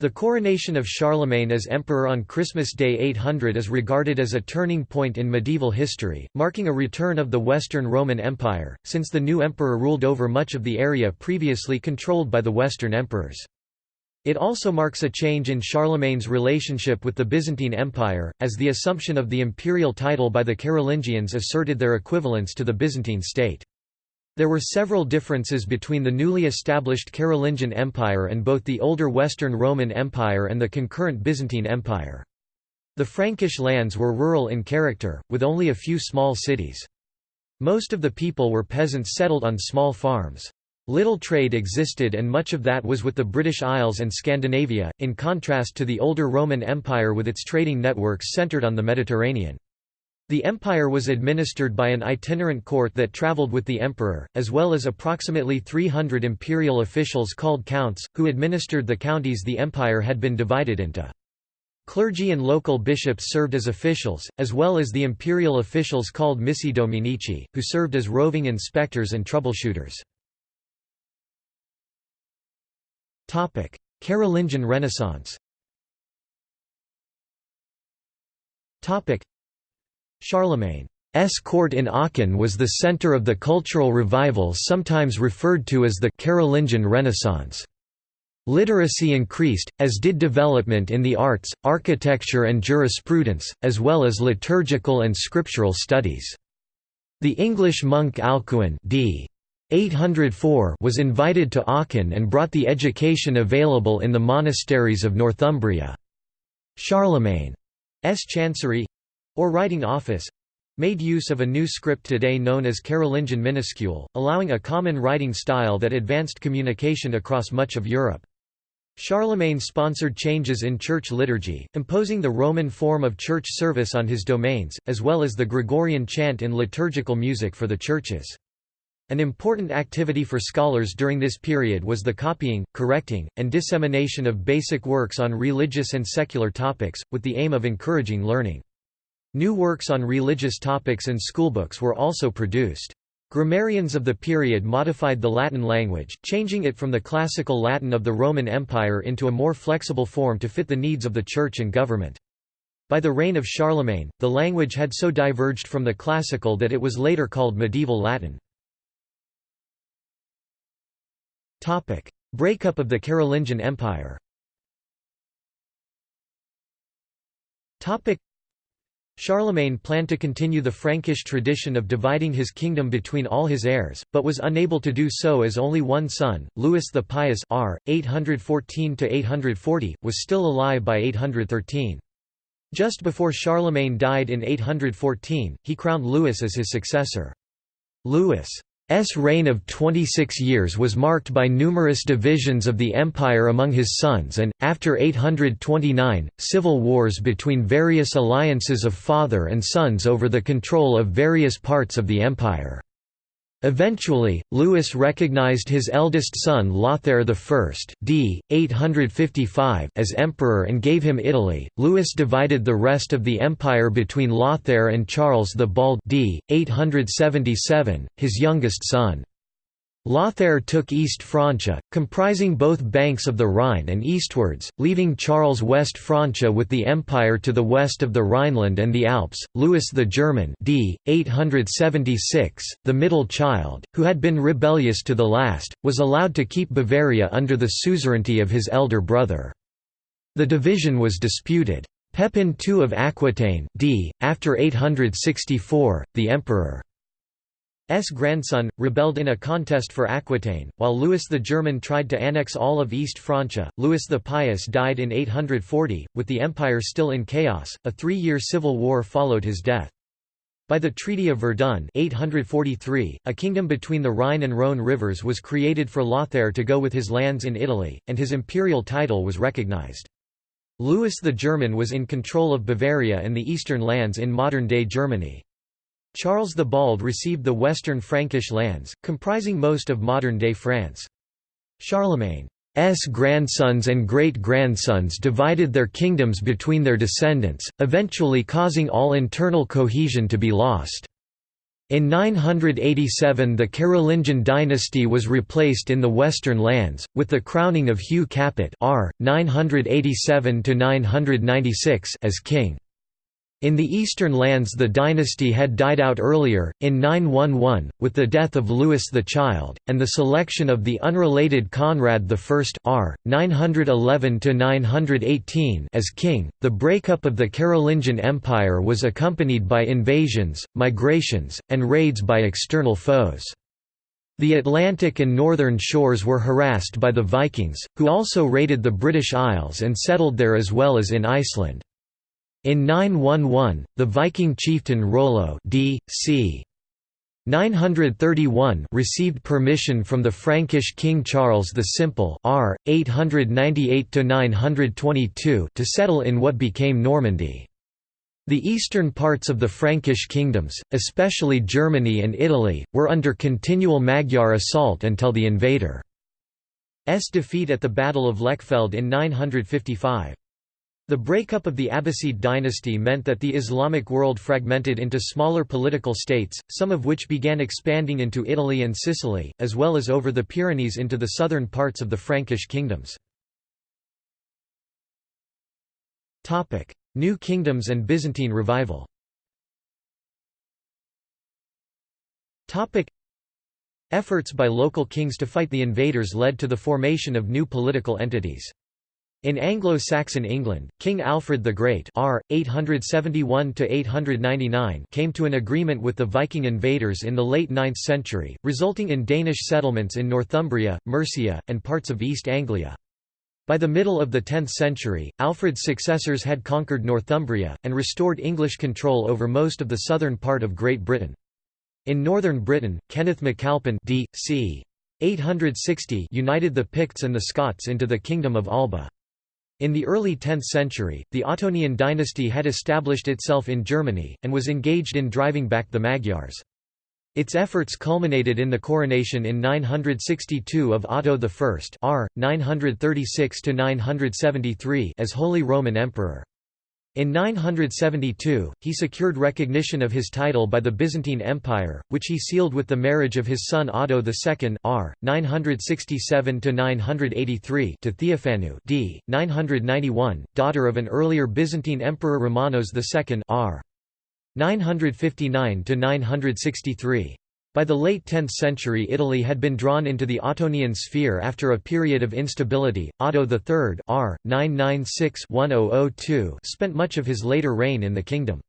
The coronation of Charlemagne as emperor on Christmas Day 800 is regarded as a turning point in medieval history, marking a return of the Western Roman Empire, since the new emperor ruled over much of the area previously controlled by the Western emperors. It also marks a change in Charlemagne's relationship with the Byzantine Empire, as the assumption of the imperial title by the Carolingians asserted their equivalence to the Byzantine state. There were several differences between the newly established Carolingian Empire and both the older Western Roman Empire and the concurrent Byzantine Empire. The Frankish lands were rural in character, with only a few small cities. Most of the people were peasants settled on small farms. Little trade existed and much of that was with the British Isles and Scandinavia, in contrast to the older Roman Empire with its trading networks centred on the Mediterranean. The empire was administered by an itinerant court that travelled with the emperor, as well as approximately 300 imperial officials called counts, who administered the counties the empire had been divided into. Clergy and local bishops served as officials, as well as the imperial officials called missi dominici, who served as roving inspectors and troubleshooters. Carolingian Renaissance Charlemagne's court in Aachen was the center of the cultural revival sometimes referred to as the Carolingian Renaissance. Literacy increased, as did development in the arts, architecture and jurisprudence, as well as liturgical and scriptural studies. The English monk Alcuin d. 804 was invited to Aachen and brought the education available in the monasteries of Northumbria. Charlemagne's chancery—or writing office—made use of a new script today known as Carolingian minuscule, allowing a common writing style that advanced communication across much of Europe. Charlemagne sponsored changes in church liturgy, imposing the Roman form of church service on his domains, as well as the Gregorian chant in liturgical music for the churches. An important activity for scholars during this period was the copying, correcting, and dissemination of basic works on religious and secular topics, with the aim of encouraging learning. New works on religious topics and schoolbooks were also produced. Grammarians of the period modified the Latin language, changing it from the classical Latin of the Roman Empire into a more flexible form to fit the needs of the church and government. By the reign of Charlemagne, the language had so diverged from the classical that it was later called medieval Latin. Breakup of the Carolingian Empire Topic: Charlemagne planned to continue the Frankish tradition of dividing his kingdom between all his heirs, but was unable to do so as only one son, Louis the Pious r. 814–840, was still alive by 813. Just before Charlemagne died in 814, he crowned Louis as his successor. Louis' S reign of 26 years was marked by numerous divisions of the empire among his sons and, after 829, civil wars between various alliances of father and sons over the control of various parts of the empire. Eventually, Louis recognized his eldest son Lothair I d. 855 as emperor and gave him Italy. Louis divided the rest of the empire between Lothair and Charles the Bald d. 877, his youngest son. Lothair took East Francia, comprising both banks of the Rhine and eastwards, leaving Charles West Francia with the empire to the west of the Rhineland and the Alps. Louis the German, d. 876, the middle child, who had been rebellious to the last, was allowed to keep Bavaria under the suzerainty of his elder brother. The division was disputed. Pepin II of Aquitaine, d. after 864, the emperor grandson, rebelled in a contest for Aquitaine, while Louis the German tried to annex all of East Francia. Louis the Pious died in 840, with the empire still in chaos. A three-year civil war followed his death. By the Treaty of Verdun 843, a kingdom between the Rhine and Rhone rivers was created for Lothair to go with his lands in Italy, and his imperial title was recognized. Louis the German was in control of Bavaria and the eastern lands in modern-day Germany. Charles the Bald received the western Frankish lands, comprising most of modern-day France. Charlemagne's grandsons and great-grandsons divided their kingdoms between their descendants, eventually causing all internal cohesion to be lost. In 987 the Carolingian dynasty was replaced in the western lands, with the crowning of Hugh Capet r. 987 as king. In the eastern lands the dynasty had died out earlier, in 911, with the death of Louis the Child, and the selection of the unrelated Conrad I r. 911–918 as king. The breakup of the Carolingian Empire was accompanied by invasions, migrations, and raids by external foes. The Atlantic and northern shores were harassed by the Vikings, who also raided the British Isles and settled there as well as in Iceland. In 911, the Viking chieftain Rollo d. c. 931 received permission from the Frankish King Charles the Simple r. 898–922 to settle in what became Normandy. The eastern parts of the Frankish kingdoms, especially Germany and Italy, were under continual Magyar assault until the invader's defeat at the Battle of Lechfeld in 955. The breakup of the Abbasid dynasty meant that the Islamic world fragmented into smaller political states, some of which began expanding into Italy and Sicily, as well as over the Pyrenees into the southern parts of the Frankish kingdoms. New Kingdoms and Byzantine revival Efforts by local kings to fight the invaders led to the formation of new political entities. In Anglo-Saxon England, King Alfred the Great R. 871 came to an agreement with the Viking invaders in the late 9th century, resulting in Danish settlements in Northumbria, Mercia, and parts of East Anglia. By the middle of the 10th century, Alfred's successors had conquered Northumbria, and restored English control over most of the southern part of Great Britain. In northern Britain, Kenneth MacAlpin d. c. 860 united the Picts and the Scots into the Kingdom of Alba. In the early 10th century, the Ottonian dynasty had established itself in Germany, and was engaged in driving back the Magyars. Its efforts culminated in the coronation in 962 of Otto I r. 936 as Holy Roman Emperor. In 972, he secured recognition of his title by the Byzantine Empire, which he sealed with the marriage of his son Otto II r. 967–983 to Theophanu d. 991, daughter of an earlier Byzantine emperor Romanos II r. 959 to 963. By the late 10th century Italy had been drawn into the Ottonian sphere after a period of instability. Otto III r. 996 spent much of his later reign in the kingdom.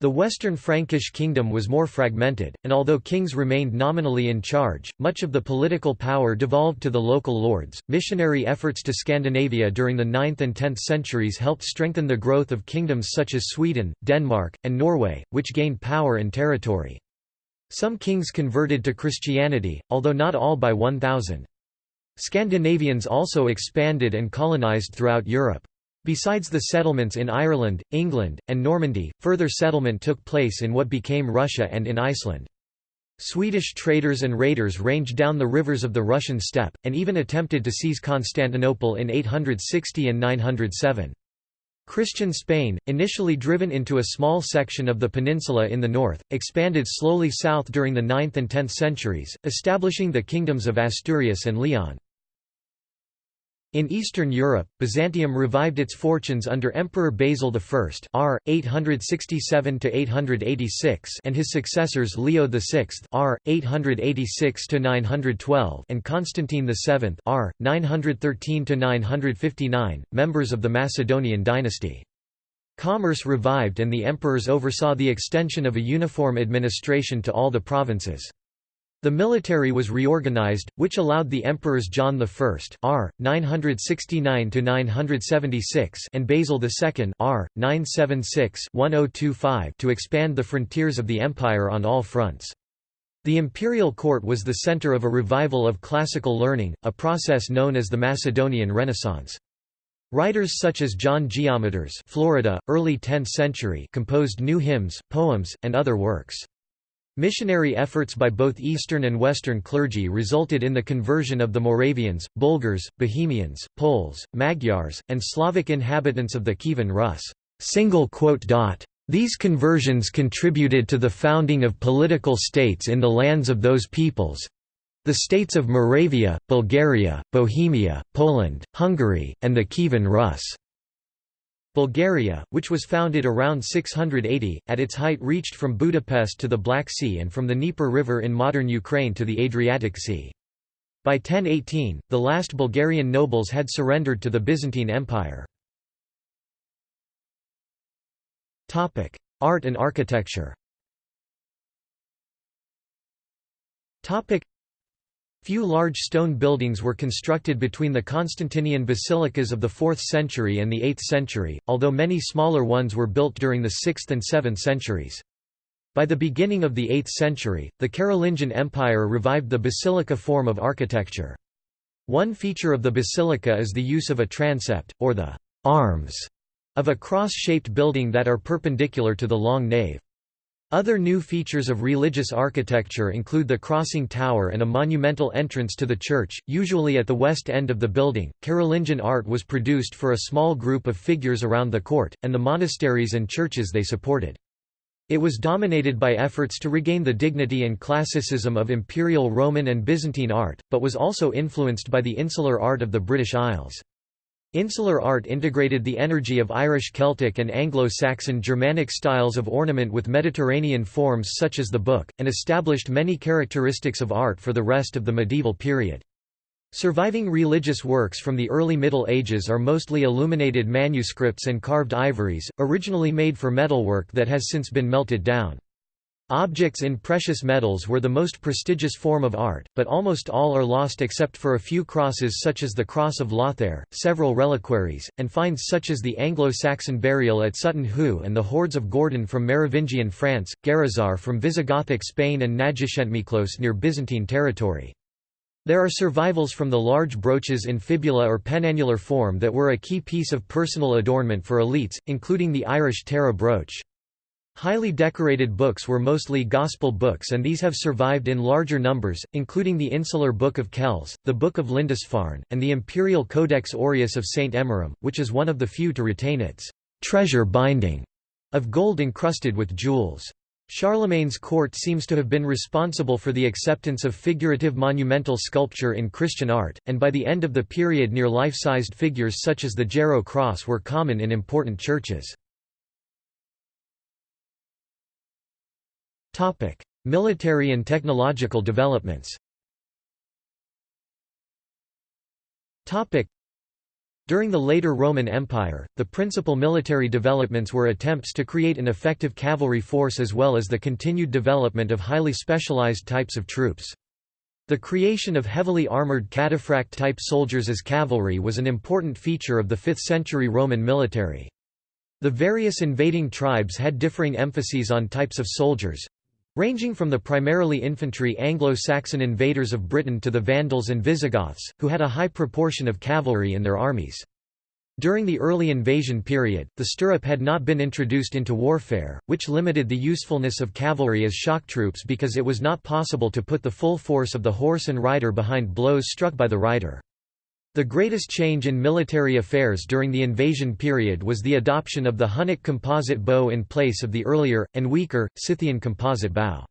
The Western Frankish kingdom was more fragmented, and although kings remained nominally in charge, much of the political power devolved to the local lords. Missionary efforts to Scandinavia during the 9th and 10th centuries helped strengthen the growth of kingdoms such as Sweden, Denmark, and Norway, which gained power and territory. Some kings converted to Christianity, although not all by 1000. Scandinavians also expanded and colonized throughout Europe. Besides the settlements in Ireland, England, and Normandy, further settlement took place in what became Russia and in Iceland. Swedish traders and raiders ranged down the rivers of the Russian steppe, and even attempted to seize Constantinople in 860 and 907. Christian Spain, initially driven into a small section of the peninsula in the north, expanded slowly south during the 9th and 10th centuries, establishing the kingdoms of Asturias and Leon. In Eastern Europe, Byzantium revived its fortunes under Emperor Basil I r. 867–886 and his successors Leo VI r. 886–912 and Constantine VII r. 913–959, members of the Macedonian dynasty. Commerce revived and the emperors oversaw the extension of a uniform administration to all the provinces. The military was reorganized, which allowed the emperors John I r. 969–976 and Basil II r. 976–1025 to expand the frontiers of the empire on all fronts. The imperial court was the center of a revival of classical learning, a process known as the Macedonian Renaissance. Writers such as John Geometres Florida, early 10th century composed new hymns, poems, and other works. Missionary efforts by both Eastern and Western clergy resulted in the conversion of the Moravians, Bulgars, Bohemians, Poles, Magyars, and Slavic inhabitants of the Kievan Rus. These conversions contributed to the founding of political states in the lands of those peoples—the states of Moravia, Bulgaria, Bohemia, Poland, Hungary, and the Kievan Rus'. Bulgaria, which was founded around 680, at its height reached from Budapest to the Black Sea and from the Dnieper River in modern Ukraine to the Adriatic Sea. By 1018, the last Bulgarian nobles had surrendered to the Byzantine Empire. Art and architecture Few large stone buildings were constructed between the Constantinian basilicas of the 4th century and the 8th century, although many smaller ones were built during the 6th and 7th centuries. By the beginning of the 8th century, the Carolingian Empire revived the basilica form of architecture. One feature of the basilica is the use of a transept, or the arms, of a cross-shaped building that are perpendicular to the long nave. Other new features of religious architecture include the crossing tower and a monumental entrance to the church, usually at the west end of the building. Carolingian art was produced for a small group of figures around the court, and the monasteries and churches they supported. It was dominated by efforts to regain the dignity and classicism of Imperial Roman and Byzantine art, but was also influenced by the insular art of the British Isles. Insular art integrated the energy of Irish Celtic and Anglo-Saxon Germanic styles of ornament with Mediterranean forms such as the book, and established many characteristics of art for the rest of the medieval period. Surviving religious works from the early Middle Ages are mostly illuminated manuscripts and carved ivories, originally made for metalwork that has since been melted down. Objects in precious metals were the most prestigious form of art, but almost all are lost except for a few crosses such as the Cross of Lothair, several reliquaries, and finds such as the Anglo-Saxon burial at Sutton Hoo and the hoards of Gourdon from Merovingian France, Guarrazar from Visigothic Spain and Nagyszentmiklós near Byzantine territory. There are survivals from the large brooches in fibula or penannular form that were a key piece of personal adornment for elites, including the Irish Tara brooch. Highly decorated books were mostly Gospel books and these have survived in larger numbers, including the Insular Book of Kells, the Book of Lindisfarne, and the Imperial Codex Aureus of St. Emmeram, which is one of the few to retain its treasure binding of gold encrusted with jewels. Charlemagne's court seems to have been responsible for the acceptance of figurative monumental sculpture in Christian art, and by the end of the period near life-sized figures such as the Jarrow cross were common in important churches. Military and technological developments Topic: during the later Roman Empire, the principal military developments were attempts to create an effective cavalry force as well as the continued development of highly specialized types of troops. The creation of heavily armored cataphract-type soldiers as cavalry was an important feature of the 5th-century Roman military. The various invading tribes had differing emphases on types of soldiers, Ranging from the primarily infantry Anglo-Saxon invaders of Britain to the Vandals and Visigoths, who had a high proportion of cavalry in their armies. During the early invasion period, the stirrup had not been introduced into warfare, which limited the usefulness of cavalry as shock troops because it was not possible to put the full force of the horse and rider behind blows struck by the rider. The greatest change in military affairs during the invasion period was the adoption of the Hunnic composite bow in place of the earlier, and weaker, Scythian composite bow.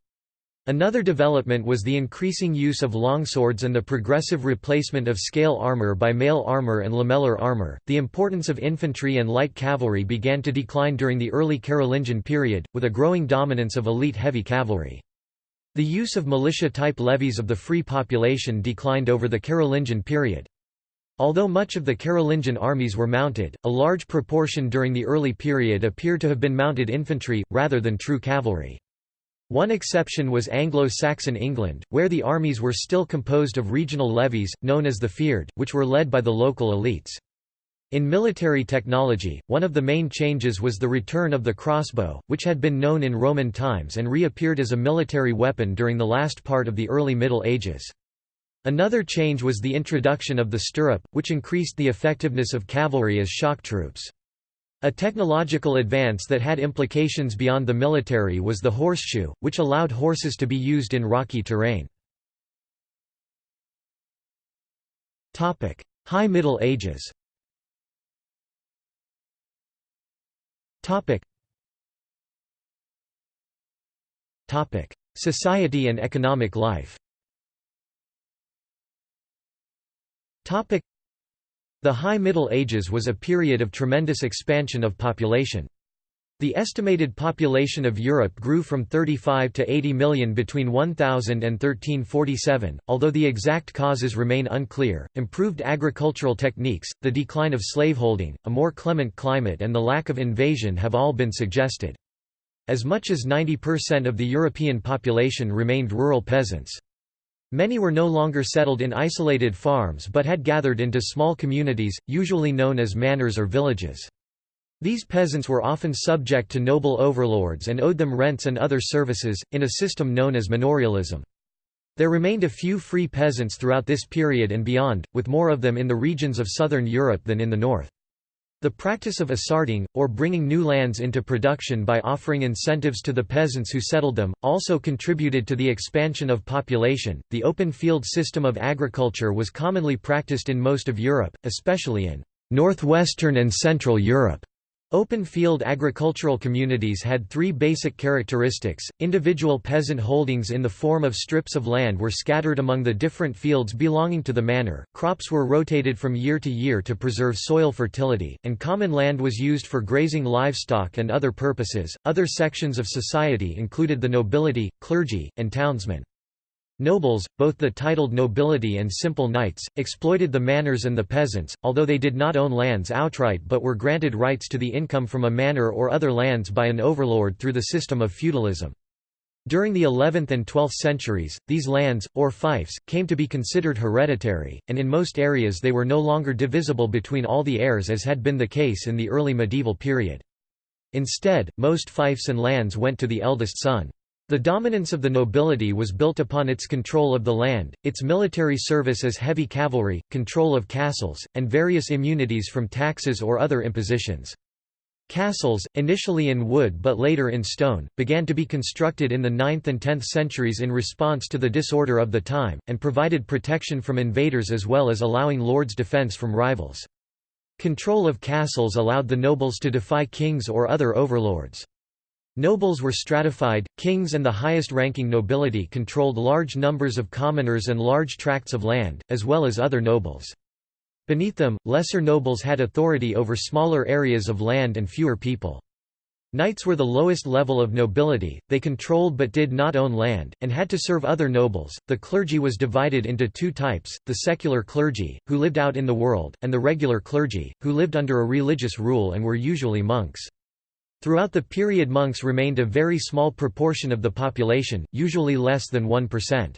Another development was the increasing use of longswords and the progressive replacement of scale armor by mail armor and lamellar armor. The importance of infantry and light cavalry began to decline during the early Carolingian period, with a growing dominance of elite heavy cavalry. The use of militia-type levies of the free population declined over the Carolingian period. Although much of the Carolingian armies were mounted, a large proportion during the early period appear to have been mounted infantry, rather than true cavalry. One exception was Anglo-Saxon England, where the armies were still composed of regional levies, known as the fyrd, which were led by the local elites. In military technology, one of the main changes was the return of the crossbow, which had been known in Roman times and reappeared as a military weapon during the last part of the early Middle Ages. Another change was the introduction of the stirrup, which increased the effectiveness of cavalry as shock troops. A technological advance that had implications beyond the military was the horseshoe, which allowed horses to be used in rocky terrain. High Middle Ages Society and economic life The High Middle Ages was a period of tremendous expansion of population. The estimated population of Europe grew from 35 to 80 million between 1000 and 1347, although the exact causes remain unclear. Improved agricultural techniques, the decline of slaveholding, a more clement climate, and the lack of invasion have all been suggested. As much as 90% of the European population remained rural peasants. Many were no longer settled in isolated farms but had gathered into small communities, usually known as manors or villages. These peasants were often subject to noble overlords and owed them rents and other services, in a system known as manorialism. There remained a few free peasants throughout this period and beyond, with more of them in the regions of southern Europe than in the north. The practice of assarting, or bringing new lands into production by offering incentives to the peasants who settled them, also contributed to the expansion of population. The open field system of agriculture was commonly practiced in most of Europe, especially in northwestern and central Europe. Open-field agricultural communities had three basic characteristics, individual peasant holdings in the form of strips of land were scattered among the different fields belonging to the manor, crops were rotated from year to year to preserve soil fertility, and common land was used for grazing livestock and other purposes. Other sections of society included the nobility, clergy, and townsmen. Nobles, both the titled nobility and simple knights, exploited the manors and the peasants, although they did not own lands outright but were granted rights to the income from a manor or other lands by an overlord through the system of feudalism. During the 11th and 12th centuries, these lands, or fiefs, came to be considered hereditary, and in most areas they were no longer divisible between all the heirs as had been the case in the early medieval period. Instead, most fiefs and lands went to the eldest son. The dominance of the nobility was built upon its control of the land, its military service as heavy cavalry, control of castles, and various immunities from taxes or other impositions. Castles, initially in wood but later in stone, began to be constructed in the 9th and 10th centuries in response to the disorder of the time, and provided protection from invaders as well as allowing lords defense from rivals. Control of castles allowed the nobles to defy kings or other overlords. Nobles were stratified, kings and the highest-ranking nobility controlled large numbers of commoners and large tracts of land, as well as other nobles. Beneath them, lesser nobles had authority over smaller areas of land and fewer people. Knights were the lowest level of nobility, they controlled but did not own land, and had to serve other nobles. The clergy was divided into two types the secular clergy, who lived out in the world, and the regular clergy, who lived under a religious rule and were usually monks. Throughout the period monks remained a very small proportion of the population, usually less than 1%.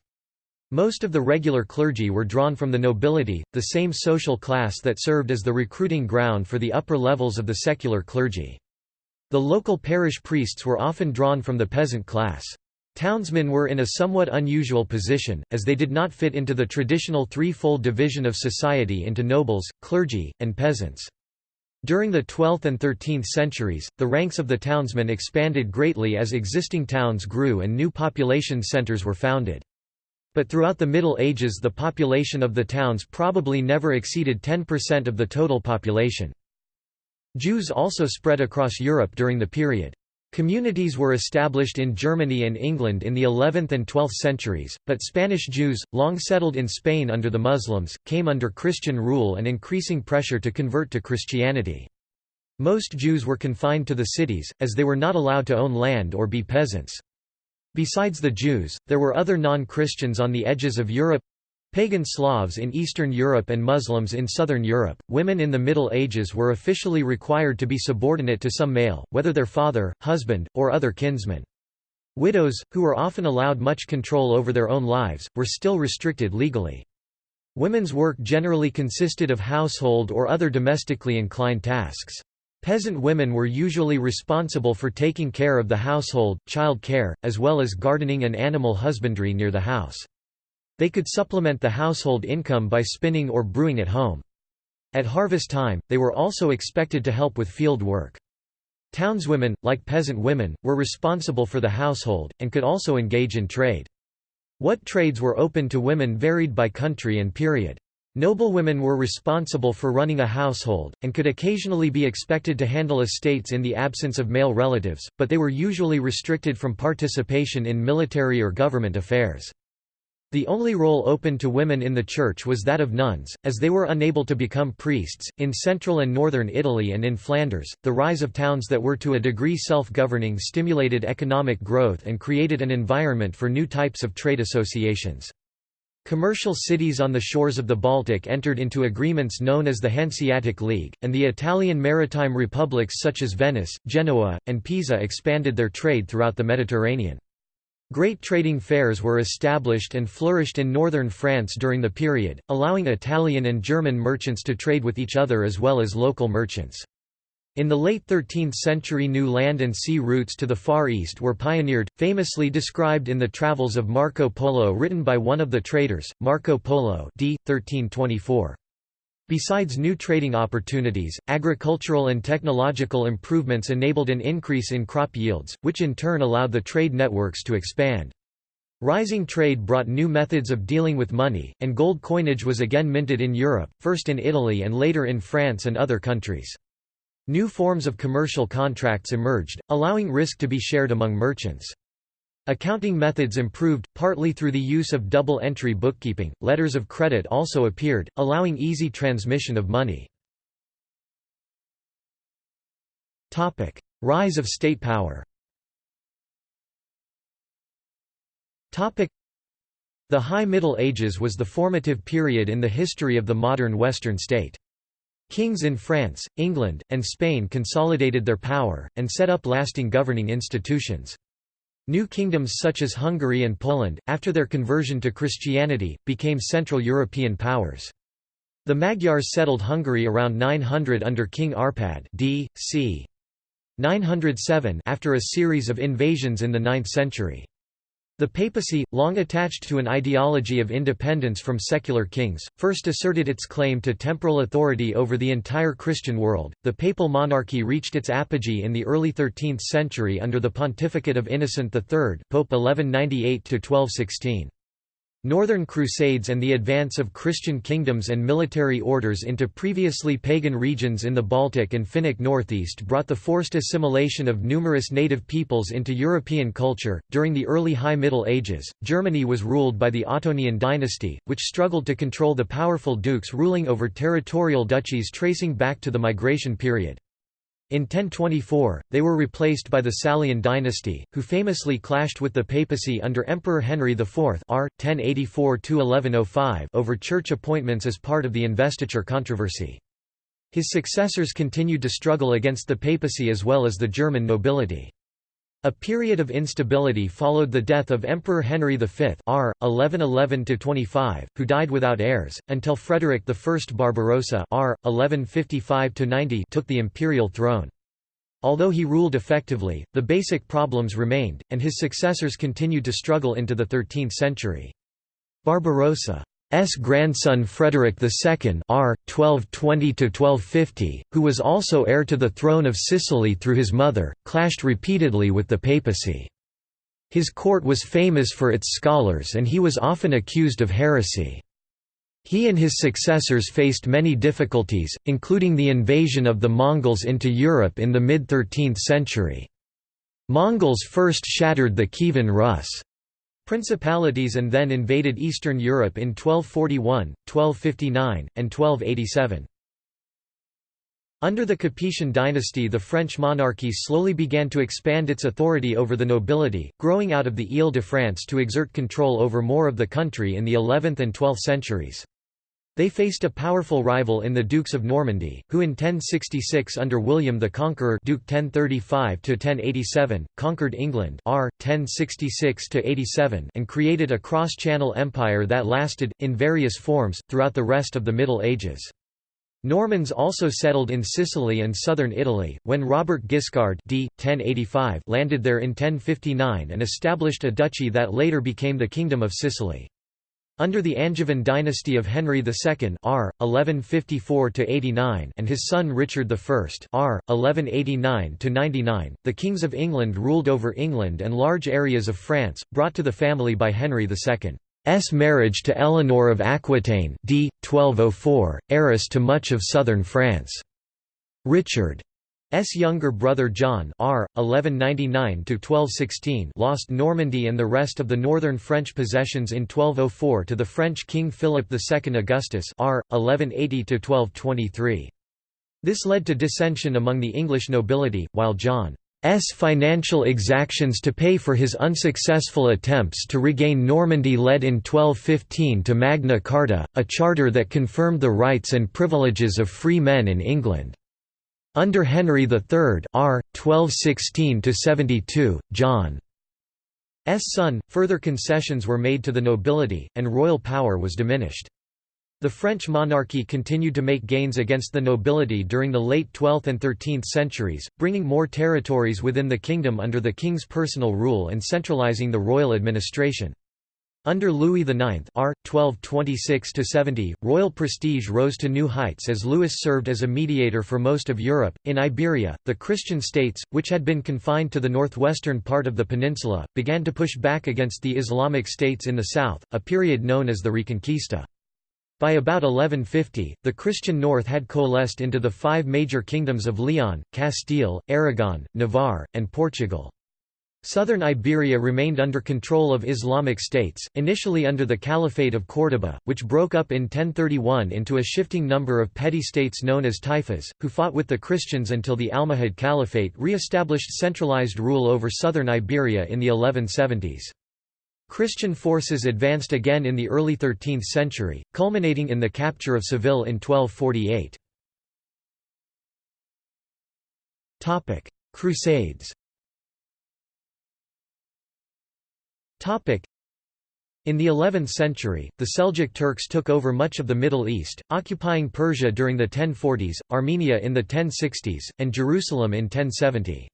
Most of the regular clergy were drawn from the nobility, the same social class that served as the recruiting ground for the upper levels of the secular clergy. The local parish priests were often drawn from the peasant class. Townsmen were in a somewhat unusual position, as they did not fit into the traditional threefold division of society into nobles, clergy, and peasants. During the 12th and 13th centuries, the ranks of the townsmen expanded greatly as existing towns grew and new population centers were founded. But throughout the Middle Ages the population of the towns probably never exceeded 10% of the total population. Jews also spread across Europe during the period. Communities were established in Germany and England in the 11th and 12th centuries, but Spanish Jews, long settled in Spain under the Muslims, came under Christian rule and increasing pressure to convert to Christianity. Most Jews were confined to the cities, as they were not allowed to own land or be peasants. Besides the Jews, there were other non-Christians on the edges of Europe Pagan Slavs in Eastern Europe and Muslims in Southern Europe, women in the Middle Ages were officially required to be subordinate to some male, whether their father, husband, or other kinsman. Widows, who were often allowed much control over their own lives, were still restricted legally. Women's work generally consisted of household or other domestically inclined tasks. Peasant women were usually responsible for taking care of the household, child care, as well as gardening and animal husbandry near the house. They could supplement the household income by spinning or brewing at home. At harvest time, they were also expected to help with field work. Townswomen, like peasant women, were responsible for the household, and could also engage in trade. What trades were open to women varied by country and period. Noblewomen were responsible for running a household, and could occasionally be expected to handle estates in the absence of male relatives, but they were usually restricted from participation in military or government affairs. The only role open to women in the church was that of nuns, as they were unable to become priests. In central and northern Italy and in Flanders, the rise of towns that were to a degree self governing stimulated economic growth and created an environment for new types of trade associations. Commercial cities on the shores of the Baltic entered into agreements known as the Hanseatic League, and the Italian maritime republics such as Venice, Genoa, and Pisa expanded their trade throughout the Mediterranean. Great trading fairs were established and flourished in northern France during the period, allowing Italian and German merchants to trade with each other as well as local merchants. In the late 13th century new land and sea routes to the Far East were pioneered, famously described in the Travels of Marco Polo written by one of the traders, Marco Polo d. 1324. Besides new trading opportunities, agricultural and technological improvements enabled an increase in crop yields, which in turn allowed the trade networks to expand. Rising trade brought new methods of dealing with money, and gold coinage was again minted in Europe, first in Italy and later in France and other countries. New forms of commercial contracts emerged, allowing risk to be shared among merchants. Accounting methods improved, partly through the use of double-entry bookkeeping. Letters of credit also appeared, allowing easy transmission of money. Topic: Rise of state power. Topic: The High Middle Ages was the formative period in the history of the modern Western state. Kings in France, England, and Spain consolidated their power, and set up lasting governing institutions. New kingdoms such as Hungary and Poland, after their conversion to Christianity, became Central European powers. The Magyars settled Hungary around 900 under King Arpad d. c. 907 after a series of invasions in the 9th century. The papacy, long attached to an ideology of independence from secular kings, first asserted its claim to temporal authority over the entire Christian world. The papal monarchy reached its apogee in the early 13th century under the pontificate of Innocent III, Pope 1198 to 1216. Northern Crusades and the advance of Christian kingdoms and military orders into previously pagan regions in the Baltic and Finnic northeast brought the forced assimilation of numerous native peoples into European culture. During the early High Middle Ages, Germany was ruled by the Ottonian dynasty, which struggled to control the powerful dukes ruling over territorial duchies tracing back to the migration period. In 1024, they were replaced by the Salian dynasty, who famously clashed with the papacy under Emperor Henry IV r. 1084 over church appointments as part of the investiture controversy. His successors continued to struggle against the papacy as well as the German nobility. A period of instability followed the death of Emperor Henry V r. 1111–25, who died without heirs, until Frederick I Barbarossa r. 1155–90 took the imperial throne. Although he ruled effectively, the basic problems remained, and his successors continued to struggle into the 13th century. Barbarossa S grandson Frederick II R. 1220–1250, who was also heir to the throne of Sicily through his mother, clashed repeatedly with the papacy. His court was famous for its scholars and he was often accused of heresy. He and his successors faced many difficulties, including the invasion of the Mongols into Europe in the mid-13th century. Mongols first shattered the Kievan Rus' Principalities and then invaded Eastern Europe in 1241, 1259, and 1287. Under the Capetian dynasty the French monarchy slowly began to expand its authority over the nobility, growing out of the Ile-de-France to exert control over more of the country in the 11th and 12th centuries. They faced a powerful rival in the Dukes of Normandy, who in 1066 under William the Conqueror Duke 1035 conquered England R. 1066 and created a cross-channel empire that lasted, in various forms, throughout the rest of the Middle Ages. Normans also settled in Sicily and southern Italy, when Robert Guiscard d. 1085 landed there in 1059 and established a duchy that later became the Kingdom of Sicily. Under the Angevin dynasty of Henry II R. 1154 and his son Richard I R. 1189 the kings of England ruled over England and large areas of France, brought to the family by Henry II's marriage to Eleanor of Aquitaine d. 1204, heiress to much of southern France. Richard S. younger brother John R. 1199 lost Normandy and the rest of the northern French possessions in 1204 to the French King Philip II Augustus R. 1180 This led to dissension among the English nobility, while John's financial exactions to pay for his unsuccessful attempts to regain Normandy led in 1215 to Magna Carta, a charter that confirmed the rights and privileges of free men in England. Under Henry III R. 1216–72, John's son, further concessions were made to the nobility, and royal power was diminished. The French monarchy continued to make gains against the nobility during the late 12th and 13th centuries, bringing more territories within the kingdom under the king's personal rule and centralizing the royal administration. Under Louis IX R. 1226–70, royal prestige rose to new heights as Louis served as a mediator for most of Europe. In Iberia, the Christian states, which had been confined to the northwestern part of the peninsula, began to push back against the Islamic states in the south, a period known as the Reconquista. By about 1150, the Christian north had coalesced into the five major kingdoms of Leon, Castile, Aragon, Navarre, and Portugal. Southern Iberia remained under control of Islamic states, initially under the Caliphate of Córdoba, which broke up in 1031 into a shifting number of petty states known as taifas, who fought with the Christians until the Almohad Caliphate re-established centralized rule over southern Iberia in the 1170s. Christian forces advanced again in the early 13th century, culminating in the capture of Seville in 1248. Crusades in the 11th century, the Seljuk Turks took over much of the Middle East, occupying Persia during the 1040s, Armenia in the 1060s, and Jerusalem in 1070.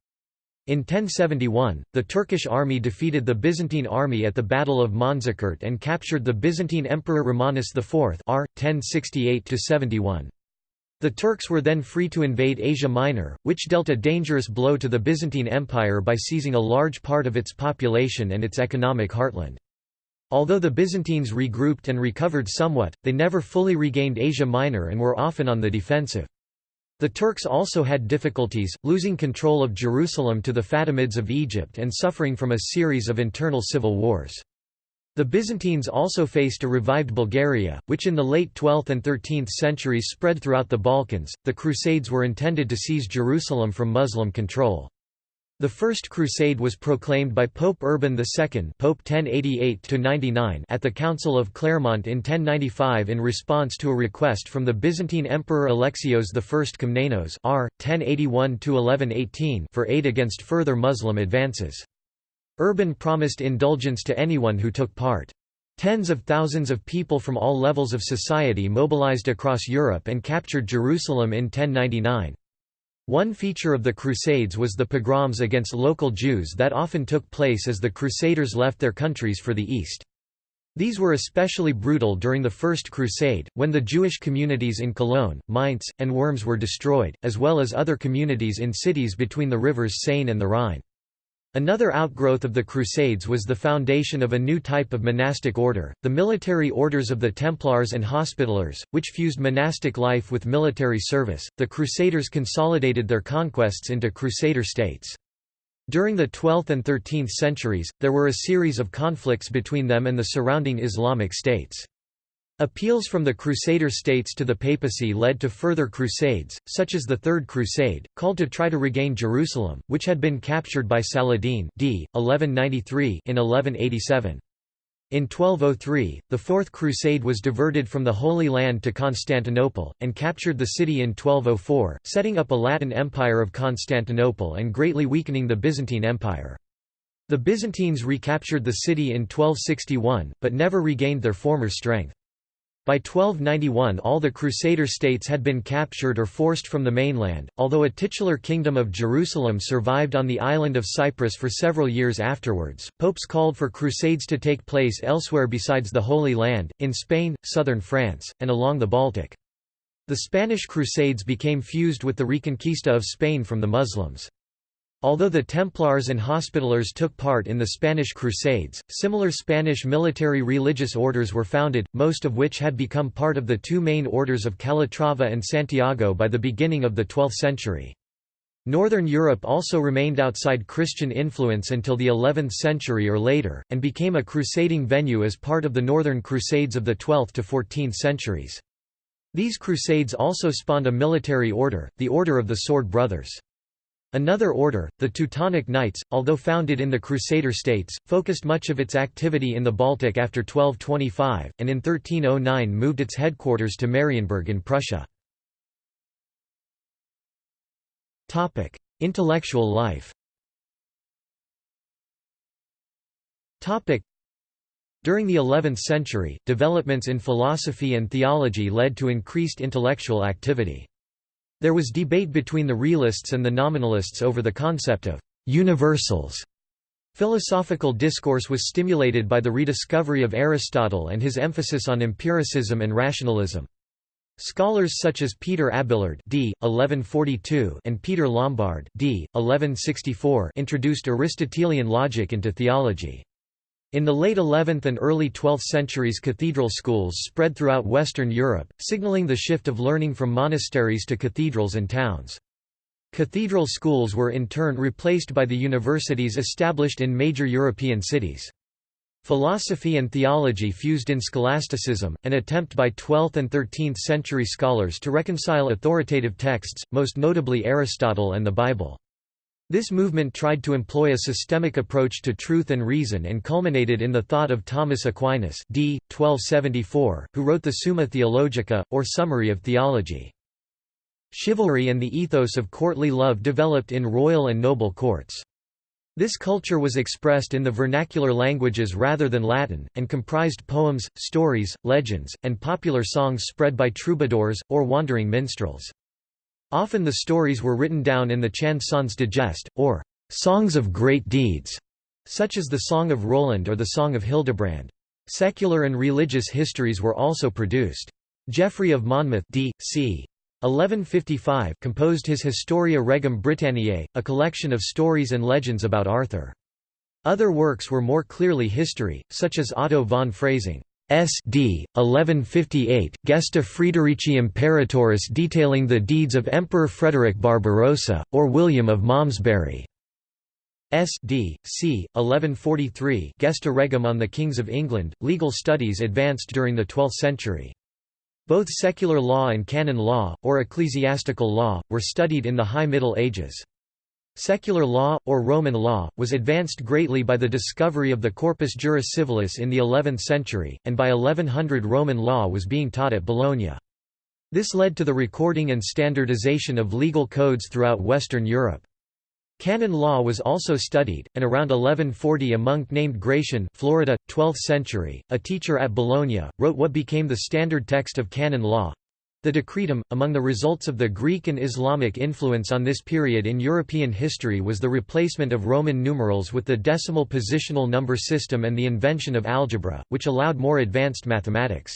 In 1071, the Turkish army defeated the Byzantine army at the Battle of Manzikert and captured the Byzantine Emperor Romanus IV r. 1068–71. The Turks were then free to invade Asia Minor, which dealt a dangerous blow to the Byzantine Empire by seizing a large part of its population and its economic heartland. Although the Byzantines regrouped and recovered somewhat, they never fully regained Asia Minor and were often on the defensive. The Turks also had difficulties, losing control of Jerusalem to the Fatimids of Egypt and suffering from a series of internal civil wars. The Byzantines also faced a revived Bulgaria, which in the late 12th and 13th centuries spread throughout the Balkans. The Crusades were intended to seize Jerusalem from Muslim control. The First Crusade was proclaimed by Pope Urban II Pope 1088 at the Council of Clermont in 1095 in response to a request from the Byzantine Emperor Alexios I Komnenos r. 1081 for aid against further Muslim advances. Urban promised indulgence to anyone who took part. Tens of thousands of people from all levels of society mobilized across Europe and captured Jerusalem in 1099. One feature of the Crusades was the pogroms against local Jews that often took place as the Crusaders left their countries for the East. These were especially brutal during the First Crusade, when the Jewish communities in Cologne, Mainz, and Worms were destroyed, as well as other communities in cities between the rivers Seine and the Rhine. Another outgrowth of the Crusades was the foundation of a new type of monastic order, the military orders of the Templars and Hospitallers, which fused monastic life with military service. The Crusaders consolidated their conquests into Crusader states. During the 12th and 13th centuries, there were a series of conflicts between them and the surrounding Islamic states. Appeals from the Crusader states to the papacy led to further crusades, such as the Third Crusade, called to try to regain Jerusalem, which had been captured by Saladin d. 1193 in 1187. In 1203, the Fourth Crusade was diverted from the Holy Land to Constantinople, and captured the city in 1204, setting up a Latin Empire of Constantinople and greatly weakening the Byzantine Empire. The Byzantines recaptured the city in 1261, but never regained their former strength. By 1291 all the Crusader states had been captured or forced from the mainland, although a titular kingdom of Jerusalem survived on the island of Cyprus for several years afterwards. Popes called for crusades to take place elsewhere besides the Holy Land, in Spain, southern France, and along the Baltic. The Spanish Crusades became fused with the Reconquista of Spain from the Muslims. Although the Templars and Hospitallers took part in the Spanish Crusades, similar Spanish military religious orders were founded, most of which had become part of the two main orders of Calatrava and Santiago by the beginning of the 12th century. Northern Europe also remained outside Christian influence until the 11th century or later, and became a crusading venue as part of the Northern Crusades of the 12th to 14th centuries. These crusades also spawned a military order, the Order of the Sword Brothers. Another order, the Teutonic Knights, although founded in the Crusader states, focused much of its activity in the Baltic after 1225, and in 1309 moved its headquarters to Marienburg in Prussia. Intellectual life During the 11th century, developments in philosophy and theology led to increased intellectual activity. There was debate between the realists and the nominalists over the concept of «universals». Philosophical discourse was stimulated by the rediscovery of Aristotle and his emphasis on empiricism and rationalism. Scholars such as Peter Abelard d. 1142 and Peter Lombard d. 1164 introduced Aristotelian logic into theology. In the late 11th and early 12th centuries cathedral schools spread throughout Western Europe, signaling the shift of learning from monasteries to cathedrals and towns. Cathedral schools were in turn replaced by the universities established in major European cities. Philosophy and theology fused in scholasticism, an attempt by 12th and 13th century scholars to reconcile authoritative texts, most notably Aristotle and the Bible. This movement tried to employ a systemic approach to truth and reason and culminated in the thought of Thomas Aquinas d. 1274, who wrote the Summa Theologica, or Summary of Theology. Chivalry and the ethos of courtly love developed in royal and noble courts. This culture was expressed in the vernacular languages rather than Latin, and comprised poems, stories, legends, and popular songs spread by troubadours, or wandering minstrels. Often the stories were written down in the chansons de geste, or songs of great deeds, such as the Song of Roland or the Song of Hildebrand. Secular and religious histories were also produced. Geoffrey of Monmouth d. c. 1155 composed his Historia Regum Britanniae, a collection of stories and legends about Arthur. Other works were more clearly history, such as Otto von Freising. S.D. 1158, Gesta Friederici Imperatoris detailing the deeds of Emperor Frederick Barbarossa, or William of Malmesbury. S.D. c. 1143 Gesta Regum on the Kings of England. Legal studies advanced during the 12th century. Both secular law and canon law, or ecclesiastical law, were studied in the High Middle Ages. Secular law, or Roman law, was advanced greatly by the discovery of the Corpus Juris Civilis in the 11th century, and by 1100 Roman law was being taught at Bologna. This led to the recording and standardization of legal codes throughout Western Europe. Canon law was also studied, and around 1140 a monk named Gratian Florida, 12th century, a teacher at Bologna, wrote what became the standard text of canon law. The Decretum, among the results of the Greek and Islamic influence on this period in European history was the replacement of Roman numerals with the decimal positional number system and the invention of algebra, which allowed more advanced mathematics.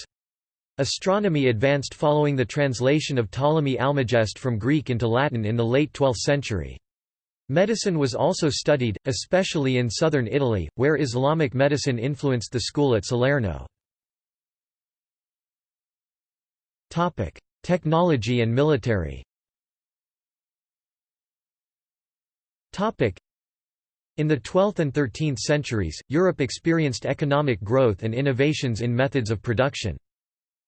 Astronomy advanced following the translation of Ptolemy Almagest from Greek into Latin in the late 12th century. Medicine was also studied, especially in southern Italy, where Islamic medicine influenced the school at Salerno. Technology and military Topic: in the 12th and 13th centuries, Europe experienced economic growth and innovations in methods of production.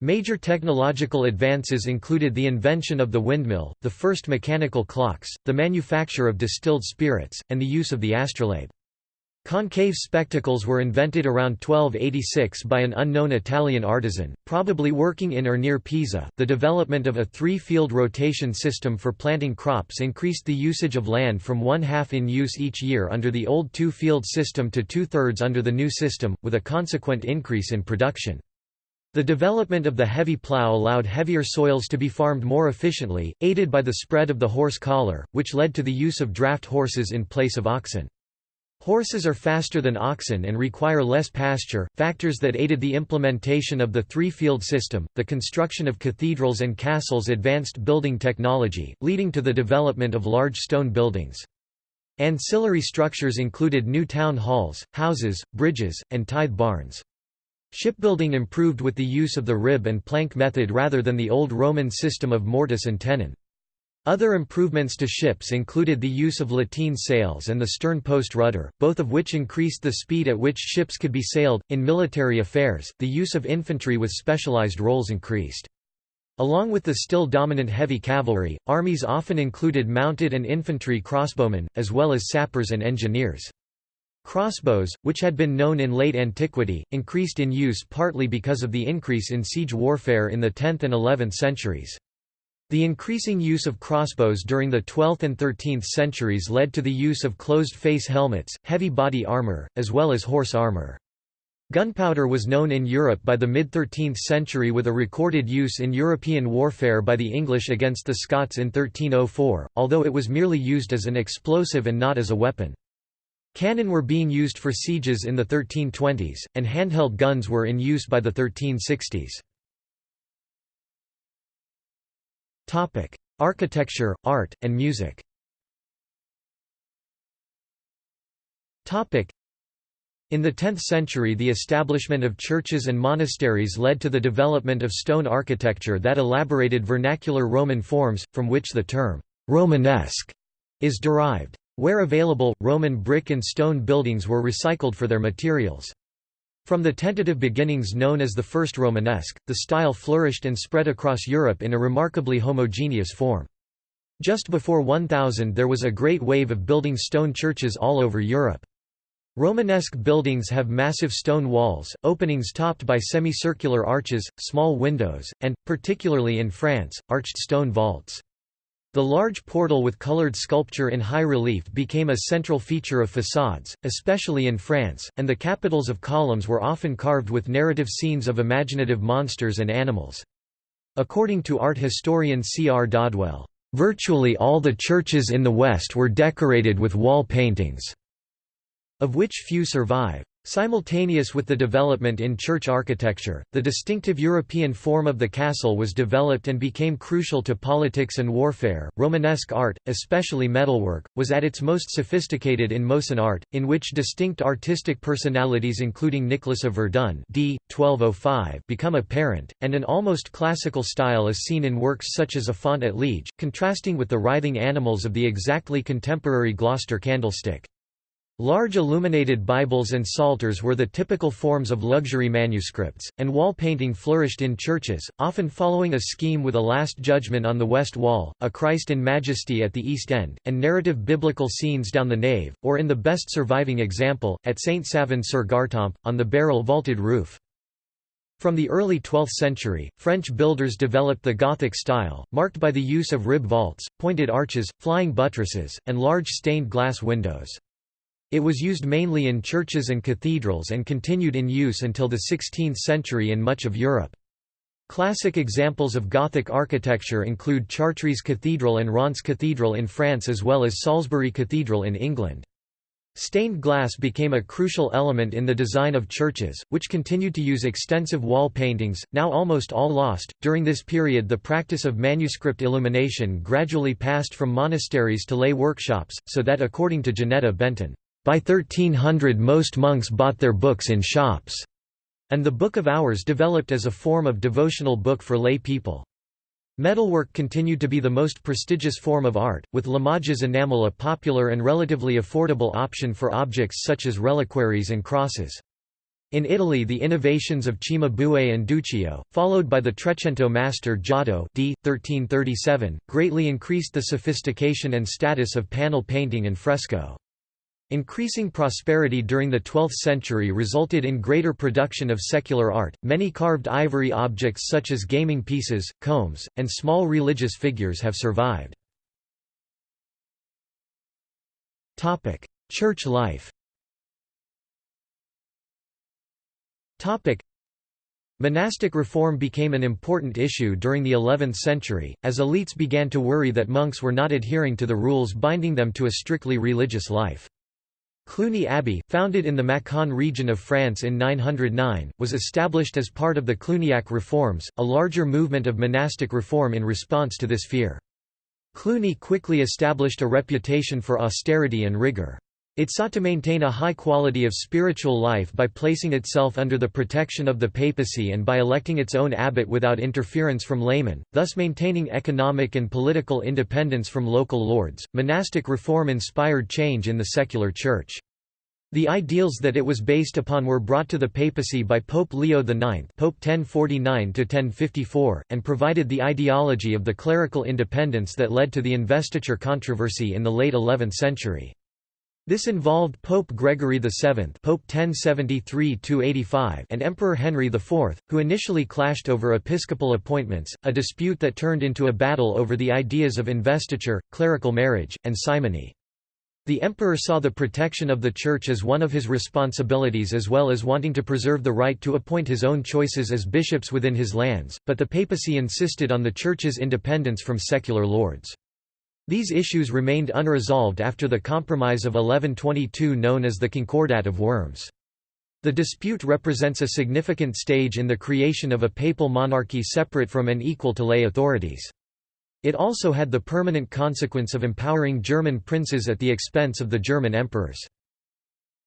Major technological advances included the invention of the windmill, the first mechanical clocks, the manufacture of distilled spirits, and the use of the astrolabe. Concave spectacles were invented around 1286 by an unknown Italian artisan, probably working in or near Pisa. The development of a three field rotation system for planting crops increased the usage of land from one half in use each year under the old two field system to two thirds under the new system, with a consequent increase in production. The development of the heavy plough allowed heavier soils to be farmed more efficiently, aided by the spread of the horse collar, which led to the use of draft horses in place of oxen. Horses are faster than oxen and require less pasture, factors that aided the implementation of the three-field system, the construction of cathedrals and castles advanced building technology, leading to the development of large stone buildings. Ancillary structures included new town halls, houses, bridges, and tithe barns. Shipbuilding improved with the use of the rib and plank method rather than the old Roman system of mortise and tenon. Other improvements to ships included the use of lateen sails and the stern post rudder, both of which increased the speed at which ships could be sailed. In military affairs, the use of infantry with specialized roles increased. Along with the still dominant heavy cavalry, armies often included mounted and infantry crossbowmen, as well as sappers and engineers. Crossbows, which had been known in late antiquity, increased in use partly because of the increase in siege warfare in the 10th and 11th centuries. The increasing use of crossbows during the 12th and 13th centuries led to the use of closed-face helmets, heavy body armor, as well as horse armor. Gunpowder was known in Europe by the mid-13th century with a recorded use in European warfare by the English against the Scots in 1304, although it was merely used as an explosive and not as a weapon. Cannon were being used for sieges in the 1320s, and handheld guns were in use by the 1360s. Topic: Architecture, art, and music. Topic: in the 10th century the establishment of churches and monasteries led to the development of stone architecture that elaborated vernacular Roman forms, from which the term «Romanesque» is derived. Where available, Roman brick and stone buildings were recycled for their materials. From the tentative beginnings known as the First Romanesque, the style flourished and spread across Europe in a remarkably homogeneous form. Just before 1000 there was a great wave of building stone churches all over Europe. Romanesque buildings have massive stone walls, openings topped by semicircular arches, small windows, and, particularly in France, arched stone vaults. The large portal with colored sculpture in high relief became a central feature of facades, especially in France, and the capitals of columns were often carved with narrative scenes of imaginative monsters and animals. According to art historian C. R. Dodwell, "...virtually all the churches in the West were decorated with wall paintings." of which few survive. Simultaneous with the development in church architecture, the distinctive European form of the castle was developed and became crucial to politics and warfare. Romanesque art, especially metalwork, was at its most sophisticated in Mosan art, in which distinct artistic personalities including Nicholas of Verdun d. 1205 become apparent, and an almost classical style is seen in works such as A Font at Liege, contrasting with the writhing animals of the exactly contemporary Gloucester candlestick. Large illuminated Bibles and psalters were the typical forms of luxury manuscripts, and wall painting flourished in churches, often following a scheme with a Last Judgment on the west wall, a Christ in Majesty at the east end, and narrative biblical scenes down the nave, or in the best surviving example, at St. Savin-sur-Gartempe, on the barrel-vaulted roof. From the early 12th century, French builders developed the Gothic style, marked by the use of rib vaults, pointed arches, flying buttresses, and large stained glass windows. It was used mainly in churches and cathedrals and continued in use until the 16th century in much of Europe. Classic examples of Gothic architecture include Chartres Cathedral and Reims Cathedral in France as well as Salisbury Cathedral in England. Stained glass became a crucial element in the design of churches, which continued to use extensive wall paintings, now almost all lost. During this period, the practice of manuscript illumination gradually passed from monasteries to lay workshops, so that according to Janetta Benton, by 1300 most monks bought their books in shops, and the Book of Hours developed as a form of devotional book for lay people. Metalwork continued to be the most prestigious form of art, with Limoges enamel a popular and relatively affordable option for objects such as reliquaries and crosses. In Italy the innovations of Cimabue and Duccio, followed by the Trecento master Giotto d. 1337, greatly increased the sophistication and status of panel painting and fresco. Increasing prosperity during the 12th century resulted in greater production of secular art. Many carved ivory objects such as gaming pieces, combs, and small religious figures have survived. Topic: Church life. Topic: Monastic reform became an important issue during the 11th century, as elites began to worry that monks were not adhering to the rules binding them to a strictly religious life. Cluny Abbey, founded in the Macon region of France in 909, was established as part of the Cluniac reforms, a larger movement of monastic reform in response to this fear. Cluny quickly established a reputation for austerity and rigor. It sought to maintain a high quality of spiritual life by placing itself under the protection of the papacy and by electing its own abbot without interference from laymen, thus maintaining economic and political independence from local lords. Monastic reform inspired change in the secular church. The ideals that it was based upon were brought to the papacy by Pope Leo IX Pope 1049 and provided the ideology of the clerical independence that led to the investiture controversy in the late 11th century. This involved Pope Gregory VII Pope 1073 and Emperor Henry IV, who initially clashed over episcopal appointments, a dispute that turned into a battle over the ideas of investiture, clerical marriage, and simony. The emperor saw the protection of the Church as one of his responsibilities as well as wanting to preserve the right to appoint his own choices as bishops within his lands, but the papacy insisted on the Church's independence from secular lords. These issues remained unresolved after the Compromise of 1122 known as the Concordat of Worms. The dispute represents a significant stage in the creation of a papal monarchy separate from and equal to lay authorities. It also had the permanent consequence of empowering German princes at the expense of the German emperors.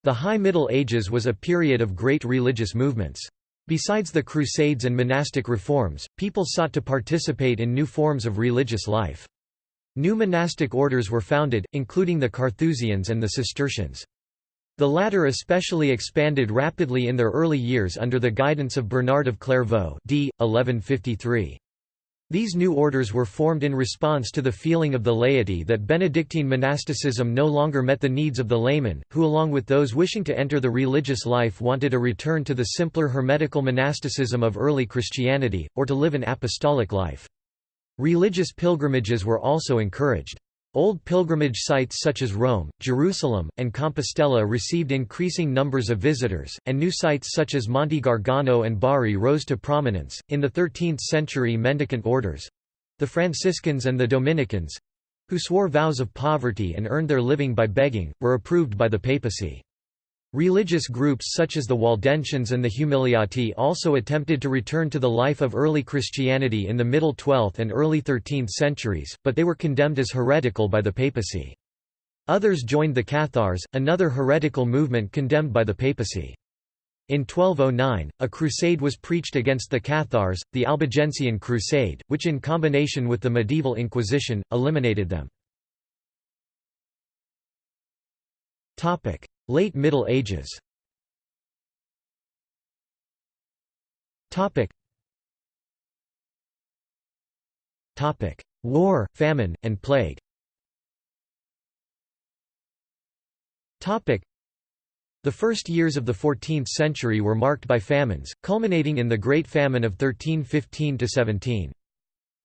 The High Middle Ages was a period of great religious movements. Besides the Crusades and monastic reforms, people sought to participate in new forms of religious life. New monastic orders were founded, including the Carthusians and the Cistercians. The latter especially expanded rapidly in their early years under the guidance of Bernard of Clairvaux d. 1153. These new orders were formed in response to the feeling of the laity that Benedictine monasticism no longer met the needs of the layman, who along with those wishing to enter the religious life wanted a return to the simpler hermetical monasticism of early Christianity, or to live an apostolic life. Religious pilgrimages were also encouraged. Old pilgrimage sites such as Rome, Jerusalem, and Compostela received increasing numbers of visitors, and new sites such as Monte Gargano and Bari rose to prominence. In the 13th century, mendicant orders the Franciscans and the Dominicans who swore vows of poverty and earned their living by begging, were approved by the papacy. Religious groups such as the Waldensians and the Humiliati also attempted to return to the life of early Christianity in the middle 12th and early 13th centuries, but they were condemned as heretical by the papacy. Others joined the Cathars, another heretical movement condemned by the papacy. In 1209, a crusade was preached against the Cathars, the Albigensian Crusade, which in combination with the medieval Inquisition, eliminated them. Late Middle Ages. Topic. Topic. War, famine, and plague. Topic. The first years of the 14th century were marked by famines, culminating in the Great Famine of 1315–17.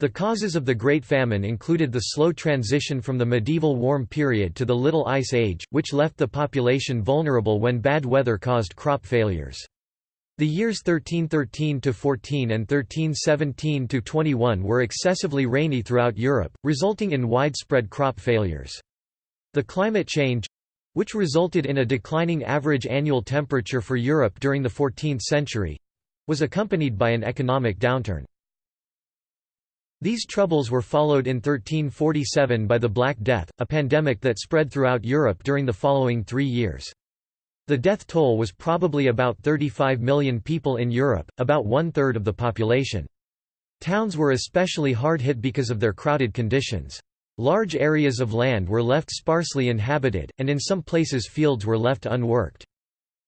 The causes of the Great Famine included the slow transition from the medieval warm period to the Little Ice Age, which left the population vulnerable when bad weather caused crop failures. The years 1313–14 and 1317–21 were excessively rainy throughout Europe, resulting in widespread crop failures. The climate change—which resulted in a declining average annual temperature for Europe during the 14th century—was accompanied by an economic downturn. These troubles were followed in 1347 by the Black Death, a pandemic that spread throughout Europe during the following three years. The death toll was probably about 35 million people in Europe, about one-third of the population. Towns were especially hard hit because of their crowded conditions. Large areas of land were left sparsely inhabited, and in some places fields were left unworked.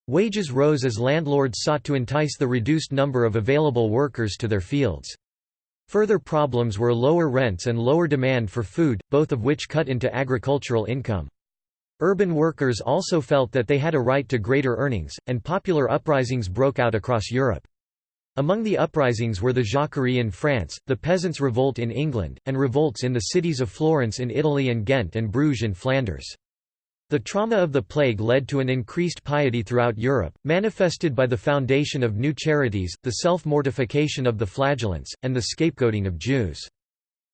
Wages rose as landlords sought to entice the reduced number of available workers to their fields. Further problems were lower rents and lower demand for food, both of which cut into agricultural income. Urban workers also felt that they had a right to greater earnings, and popular uprisings broke out across Europe. Among the uprisings were the Jacquerie in France, the Peasants' Revolt in England, and revolts in the cities of Florence in Italy and Ghent and Bruges in Flanders. The trauma of the plague led to an increased piety throughout Europe, manifested by the foundation of new charities, the self-mortification of the flagellants, and the scapegoating of Jews.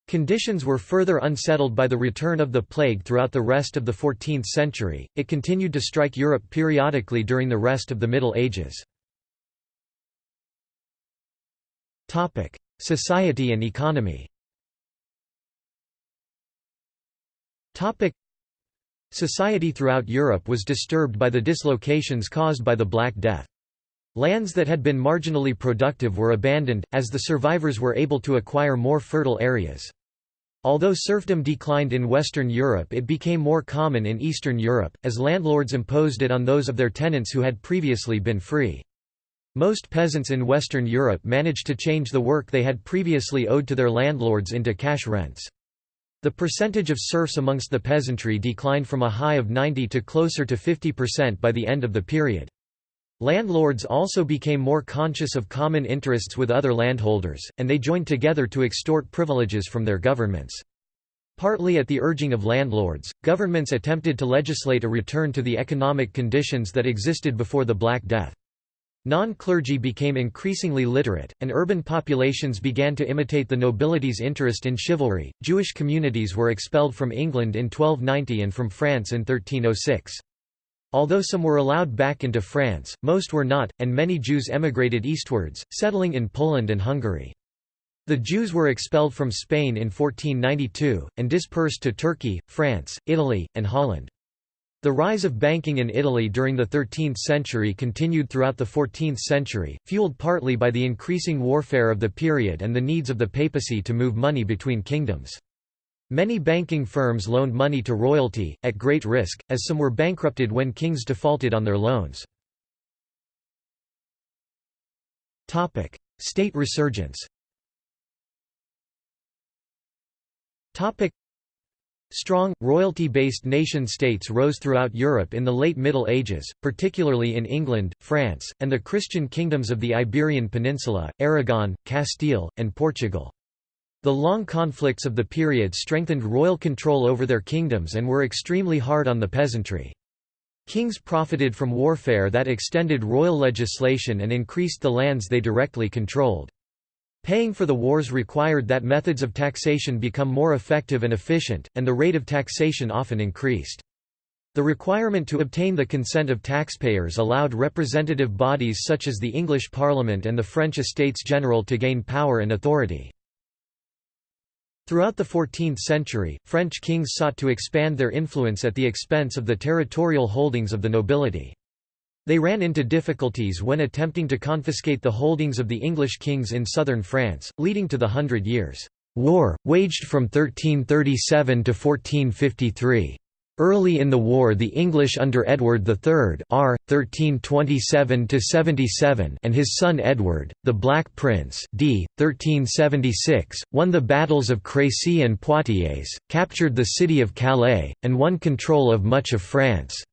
Conditions were further unsettled by the return of the plague throughout the rest of the 14th century, it continued to strike Europe periodically during the rest of the Middle Ages. Society and economy Society throughout Europe was disturbed by the dislocations caused by the Black Death. Lands that had been marginally productive were abandoned, as the survivors were able to acquire more fertile areas. Although serfdom declined in Western Europe it became more common in Eastern Europe, as landlords imposed it on those of their tenants who had previously been free. Most peasants in Western Europe managed to change the work they had previously owed to their landlords into cash rents. The percentage of serfs amongst the peasantry declined from a high of 90 to closer to 50% by the end of the period. Landlords also became more conscious of common interests with other landholders, and they joined together to extort privileges from their governments. Partly at the urging of landlords, governments attempted to legislate a return to the economic conditions that existed before the Black Death. Non-clergy became increasingly literate, and urban populations began to imitate the nobility's interest in chivalry. Jewish communities were expelled from England in 1290 and from France in 1306. Although some were allowed back into France, most were not, and many Jews emigrated eastwards, settling in Poland and Hungary. The Jews were expelled from Spain in 1492, and dispersed to Turkey, France, Italy, and Holland. The rise of banking in Italy during the 13th century continued throughout the 14th century, fueled partly by the increasing warfare of the period and the needs of the papacy to move money between kingdoms. Many banking firms loaned money to royalty, at great risk, as some were bankrupted when kings defaulted on their loans. State resurgence Strong, royalty-based nation-states rose throughout Europe in the late Middle Ages, particularly in England, France, and the Christian kingdoms of the Iberian Peninsula, Aragon, Castile, and Portugal. The long conflicts of the period strengthened royal control over their kingdoms and were extremely hard on the peasantry. Kings profited from warfare that extended royal legislation and increased the lands they directly controlled. Paying for the wars required that methods of taxation become more effective and efficient, and the rate of taxation often increased. The requirement to obtain the consent of taxpayers allowed representative bodies such as the English Parliament and the French Estates General to gain power and authority. Throughout the 14th century, French kings sought to expand their influence at the expense of the territorial holdings of the nobility. They ran into difficulties when attempting to confiscate the holdings of the English kings in southern France, leading to the Hundred Years' War, waged from 1337 to 1453. Early in the war the English under Edward III R. 1327 and his son Edward, the Black Prince d. 1376, won the battles of Crécy and Poitiers, captured the city of Calais, and won control of much of France.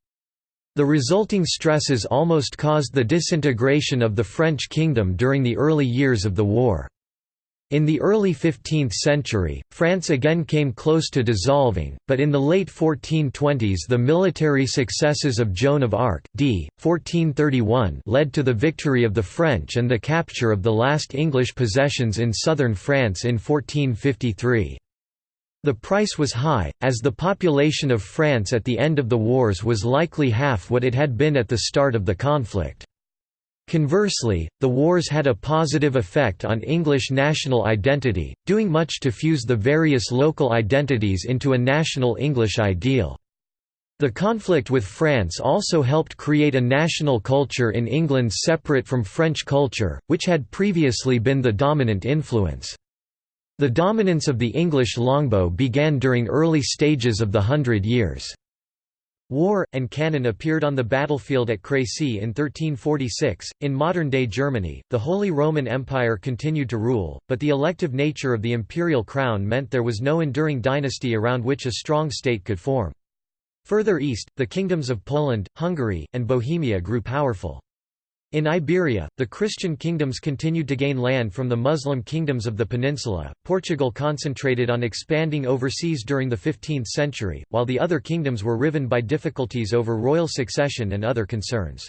The resulting stresses almost caused the disintegration of the French kingdom during the early years of the war. In the early 15th century, France again came close to dissolving, but in the late 1420s the military successes of Joan of Arc d. 1431 led to the victory of the French and the capture of the last English possessions in southern France in 1453. The price was high, as the population of France at the end of the wars was likely half what it had been at the start of the conflict. Conversely, the wars had a positive effect on English national identity, doing much to fuse the various local identities into a national English ideal. The conflict with France also helped create a national culture in England separate from French culture, which had previously been the dominant influence. The dominance of the English longbow began during early stages of the Hundred Years' War, and cannon appeared on the battlefield at Crécy in 1346. In modern day Germany, the Holy Roman Empire continued to rule, but the elective nature of the imperial crown meant there was no enduring dynasty around which a strong state could form. Further east, the kingdoms of Poland, Hungary, and Bohemia grew powerful. In Iberia, the Christian kingdoms continued to gain land from the Muslim kingdoms of the peninsula. Portugal concentrated on expanding overseas during the 15th century, while the other kingdoms were riven by difficulties over royal succession and other concerns.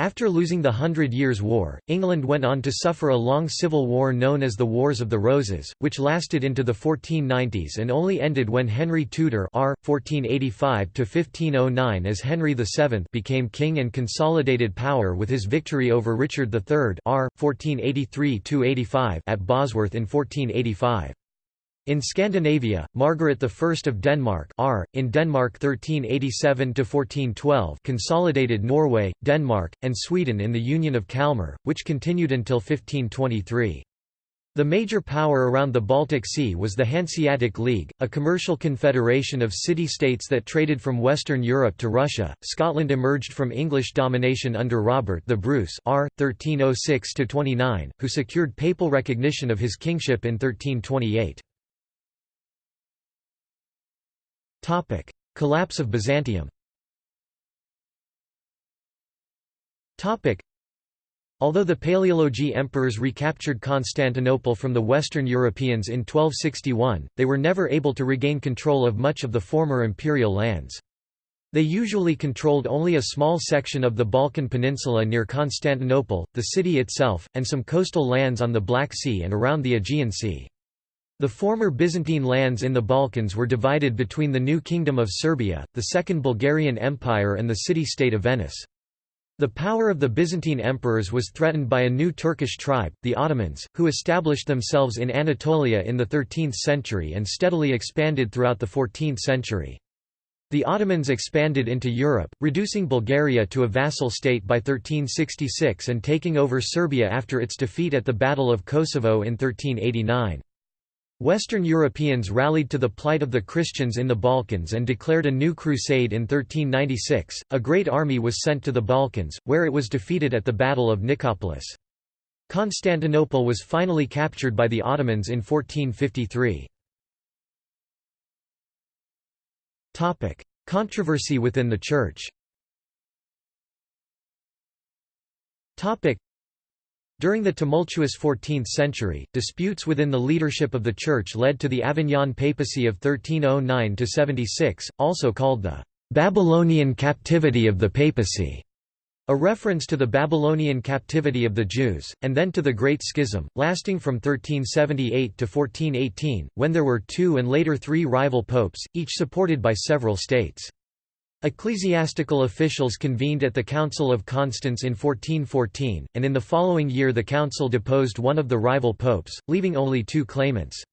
After losing the Hundred Years' War, England went on to suffer a long civil war known as the Wars of the Roses, which lasted into the 1490s and only ended when Henry Tudor R. 1485 as Henry VII became king and consolidated power with his victory over Richard III R. 1483 at Bosworth in 1485. In Scandinavia, Margaret I of Denmark R. in Denmark 1387–1412 consolidated Norway, Denmark, and Sweden in the Union of Kalmar, which continued until 1523. The major power around the Baltic Sea was the Hanseatic League, a commercial confederation of city-states that traded from Western Europe to Russia. Scotland emerged from English domination under Robert the Bruce R. 1306–29, who secured papal recognition of his kingship in 1328. Collapse of Byzantium Topic: Although the Paleologi emperors recaptured Constantinople from the Western Europeans in 1261, they were never able to regain control of much of the former imperial lands. They usually controlled only a small section of the Balkan Peninsula near Constantinople, the city itself, and some coastal lands on the Black Sea and around the Aegean Sea. The former Byzantine lands in the Balkans were divided between the new Kingdom of Serbia, the Second Bulgarian Empire and the city-state of Venice. The power of the Byzantine emperors was threatened by a new Turkish tribe, the Ottomans, who established themselves in Anatolia in the 13th century and steadily expanded throughout the 14th century. The Ottomans expanded into Europe, reducing Bulgaria to a vassal state by 1366 and taking over Serbia after its defeat at the Battle of Kosovo in 1389. Western Europeans rallied to the plight of the Christians in the Balkans and declared a new crusade in 1396. A great army was sent to the Balkans, where it was defeated at the Battle of Nicopolis. Constantinople was finally captured by the Ottomans in 1453. Topic: Controversy within the Church. Topic: during the tumultuous 14th century, disputes within the leadership of the Church led to the Avignon papacy of 1309–76, also called the «Babylonian captivity of the papacy», a reference to the Babylonian captivity of the Jews, and then to the Great Schism, lasting from 1378 to 1418, when there were two and later three rival popes, each supported by several states. Ecclesiastical officials convened at the Council of Constance in 1414, and in the following year the council deposed one of the rival popes, leaving only two claimants.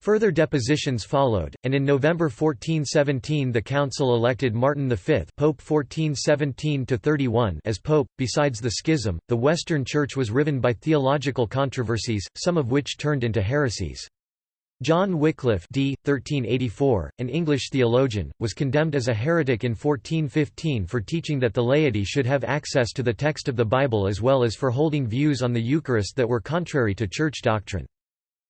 Further depositions followed, and in November 1417 the council elected Martin V Pope 1417-31 as pope. Besides the schism, the Western Church was riven by theological controversies, some of which turned into heresies. John Wycliffe d. 1384, an English theologian, was condemned as a heretic in 1415 for teaching that the laity should have access to the text of the Bible as well as for holding views on the Eucharist that were contrary to church doctrine.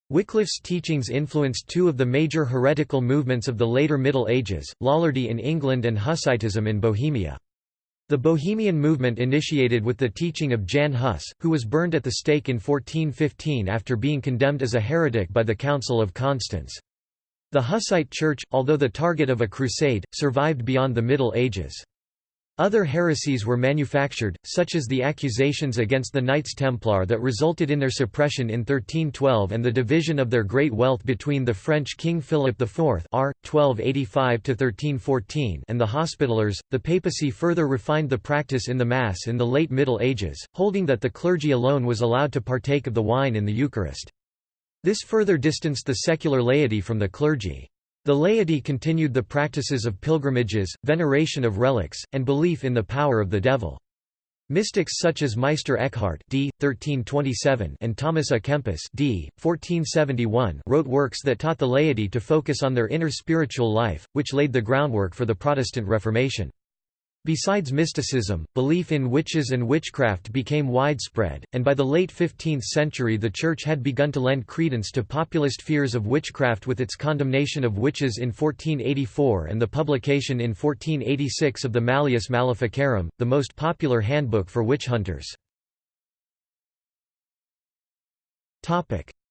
Wycliffe's teachings influenced two of the major heretical movements of the later Middle Ages, Lollardy in England and Hussitism in Bohemia. The Bohemian movement initiated with the teaching of Jan Hus, who was burned at the stake in 1415 after being condemned as a heretic by the Council of Constance. The Hussite Church, although the target of a crusade, survived beyond the Middle Ages. Other heresies were manufactured, such as the accusations against the Knights Templar that resulted in their suppression in 1312 and the division of their great wealth between the French King Philip IV R. 1285 and the Hospitallers. The papacy further refined the practice in the Mass in the late Middle Ages, holding that the clergy alone was allowed to partake of the wine in the Eucharist. This further distanced the secular laity from the clergy. The laity continued the practices of pilgrimages, veneration of relics, and belief in the power of the devil. Mystics such as Meister Eckhart d. 1327 and Thomas A. Kempis d. 1471 wrote works that taught the laity to focus on their inner spiritual life, which laid the groundwork for the Protestant Reformation. Besides mysticism, belief in witches and witchcraft became widespread, and by the late 15th century the Church had begun to lend credence to populist fears of witchcraft with its condemnation of witches in 1484 and the publication in 1486 of the Malleus Maleficarum, the most popular handbook for witch hunters.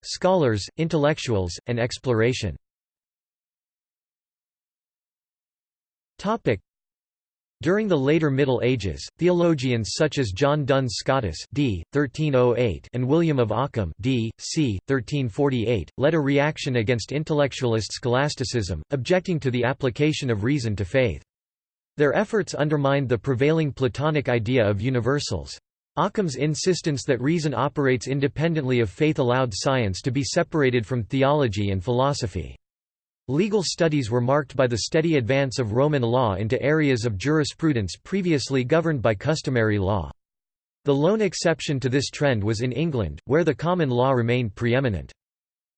Scholars, intellectuals, and exploration during the later Middle Ages, theologians such as John Duns Scotus d. 1308 and William of Ockham d. c. 1348, led a reaction against intellectualist scholasticism, objecting to the application of reason to faith. Their efforts undermined the prevailing Platonic idea of universals. Ockham's insistence that reason operates independently of faith allowed science to be separated from theology and philosophy. Legal studies were marked by the steady advance of Roman law into areas of jurisprudence previously governed by customary law. The lone exception to this trend was in England, where the common law remained preeminent.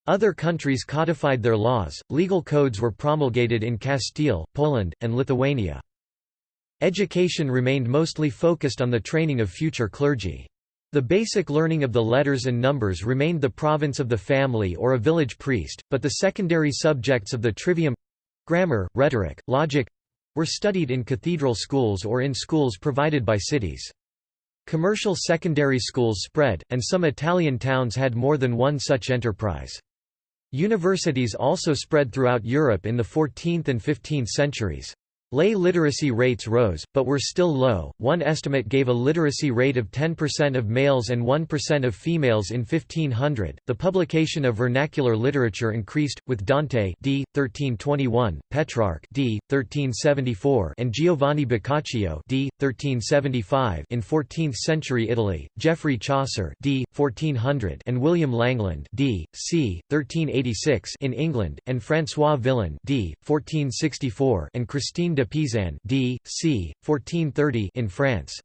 Other countries codified their laws, legal codes were promulgated in Castile, Poland, and Lithuania. Education remained mostly focused on the training of future clergy. The basic learning of the letters and numbers remained the province of the family or a village priest, but the secondary subjects of the trivium Grammar, rhetoric, logic were studied in cathedral schools or in schools provided by cities. Commercial secondary schools spread, and some Italian towns had more than one such enterprise. Universities also spread throughout Europe in the 14th and 15th centuries. Lay literacy rates rose, but were still low. One estimate gave a literacy rate of 10% of males and 1% of females in 1500. The publication of vernacular literature increased, with Dante d. 1321, Petrarch d. 1374, and Giovanni Boccaccio d. 1375 in 14th-century Italy, Geoffrey Chaucer d. 1400, and William Langland d. c. 1386 in England, and François Villon d. 1464 and Christine de Pizan d. c. 1430 in France.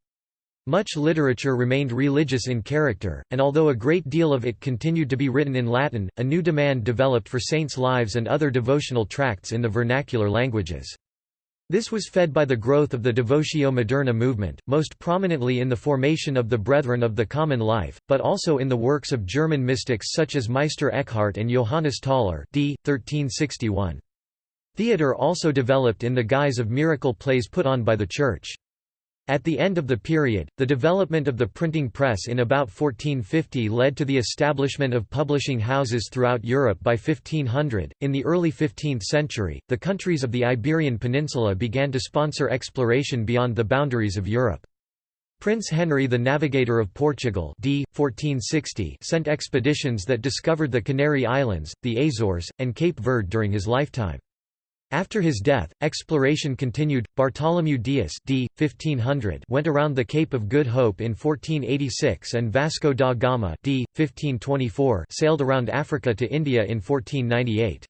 Much literature remained religious in character, and although a great deal of it continued to be written in Latin, a new demand developed for saints' lives and other devotional tracts in the vernacular languages. This was fed by the growth of the Devotio Moderna movement, most prominently in the formation of the Brethren of the Common Life, but also in the works of German mystics such as Meister Eckhart and Johannes Tauler d. 1361. Theatre also developed in the guise of miracle plays put on by the Church. At the end of the period, the development of the printing press in about 1450 led to the establishment of publishing houses throughout Europe by 1500. In the early 15th century, the countries of the Iberian Peninsula began to sponsor exploration beyond the boundaries of Europe. Prince Henry the Navigator of Portugal d. 1460 sent expeditions that discovered the Canary Islands, the Azores, and Cape Verde during his lifetime. After his death, exploration continued. Bartholomew Dias d. 1500 went around the Cape of Good Hope in 1486 and Vasco da Gama d. 1524 sailed around Africa to India in 1498.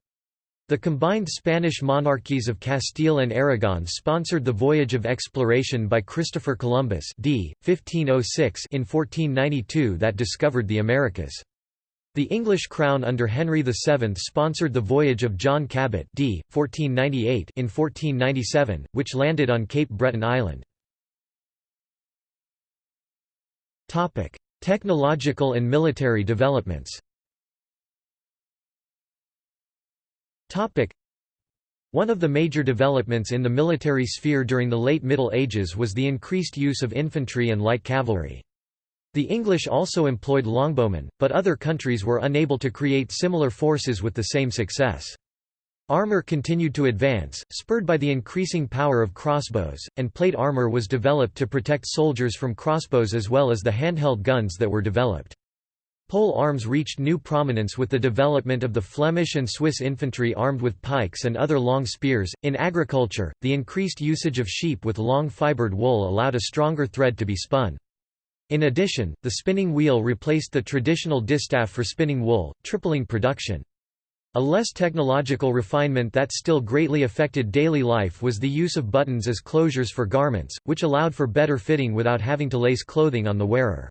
The combined Spanish monarchies of Castile and Aragon sponsored the voyage of exploration by Christopher Columbus d. 1506 in 1492 that discovered the Americas. The English crown under Henry VII sponsored the voyage of John Cabot d. 1498 in 1497, which landed on Cape Breton Island. Technological and military developments one of the major developments in the military sphere during the late Middle Ages was the increased use of infantry and light cavalry. The English also employed longbowmen, but other countries were unable to create similar forces with the same success. Armour continued to advance, spurred by the increasing power of crossbows, and plate armour was developed to protect soldiers from crossbows as well as the handheld guns that were developed. Pole arms reached new prominence with the development of the Flemish and Swiss infantry armed with pikes and other long spears. In agriculture, the increased usage of sheep with long fibered wool allowed a stronger thread to be spun. In addition, the spinning wheel replaced the traditional distaff for spinning wool, tripling production. A less technological refinement that still greatly affected daily life was the use of buttons as closures for garments, which allowed for better fitting without having to lace clothing on the wearer.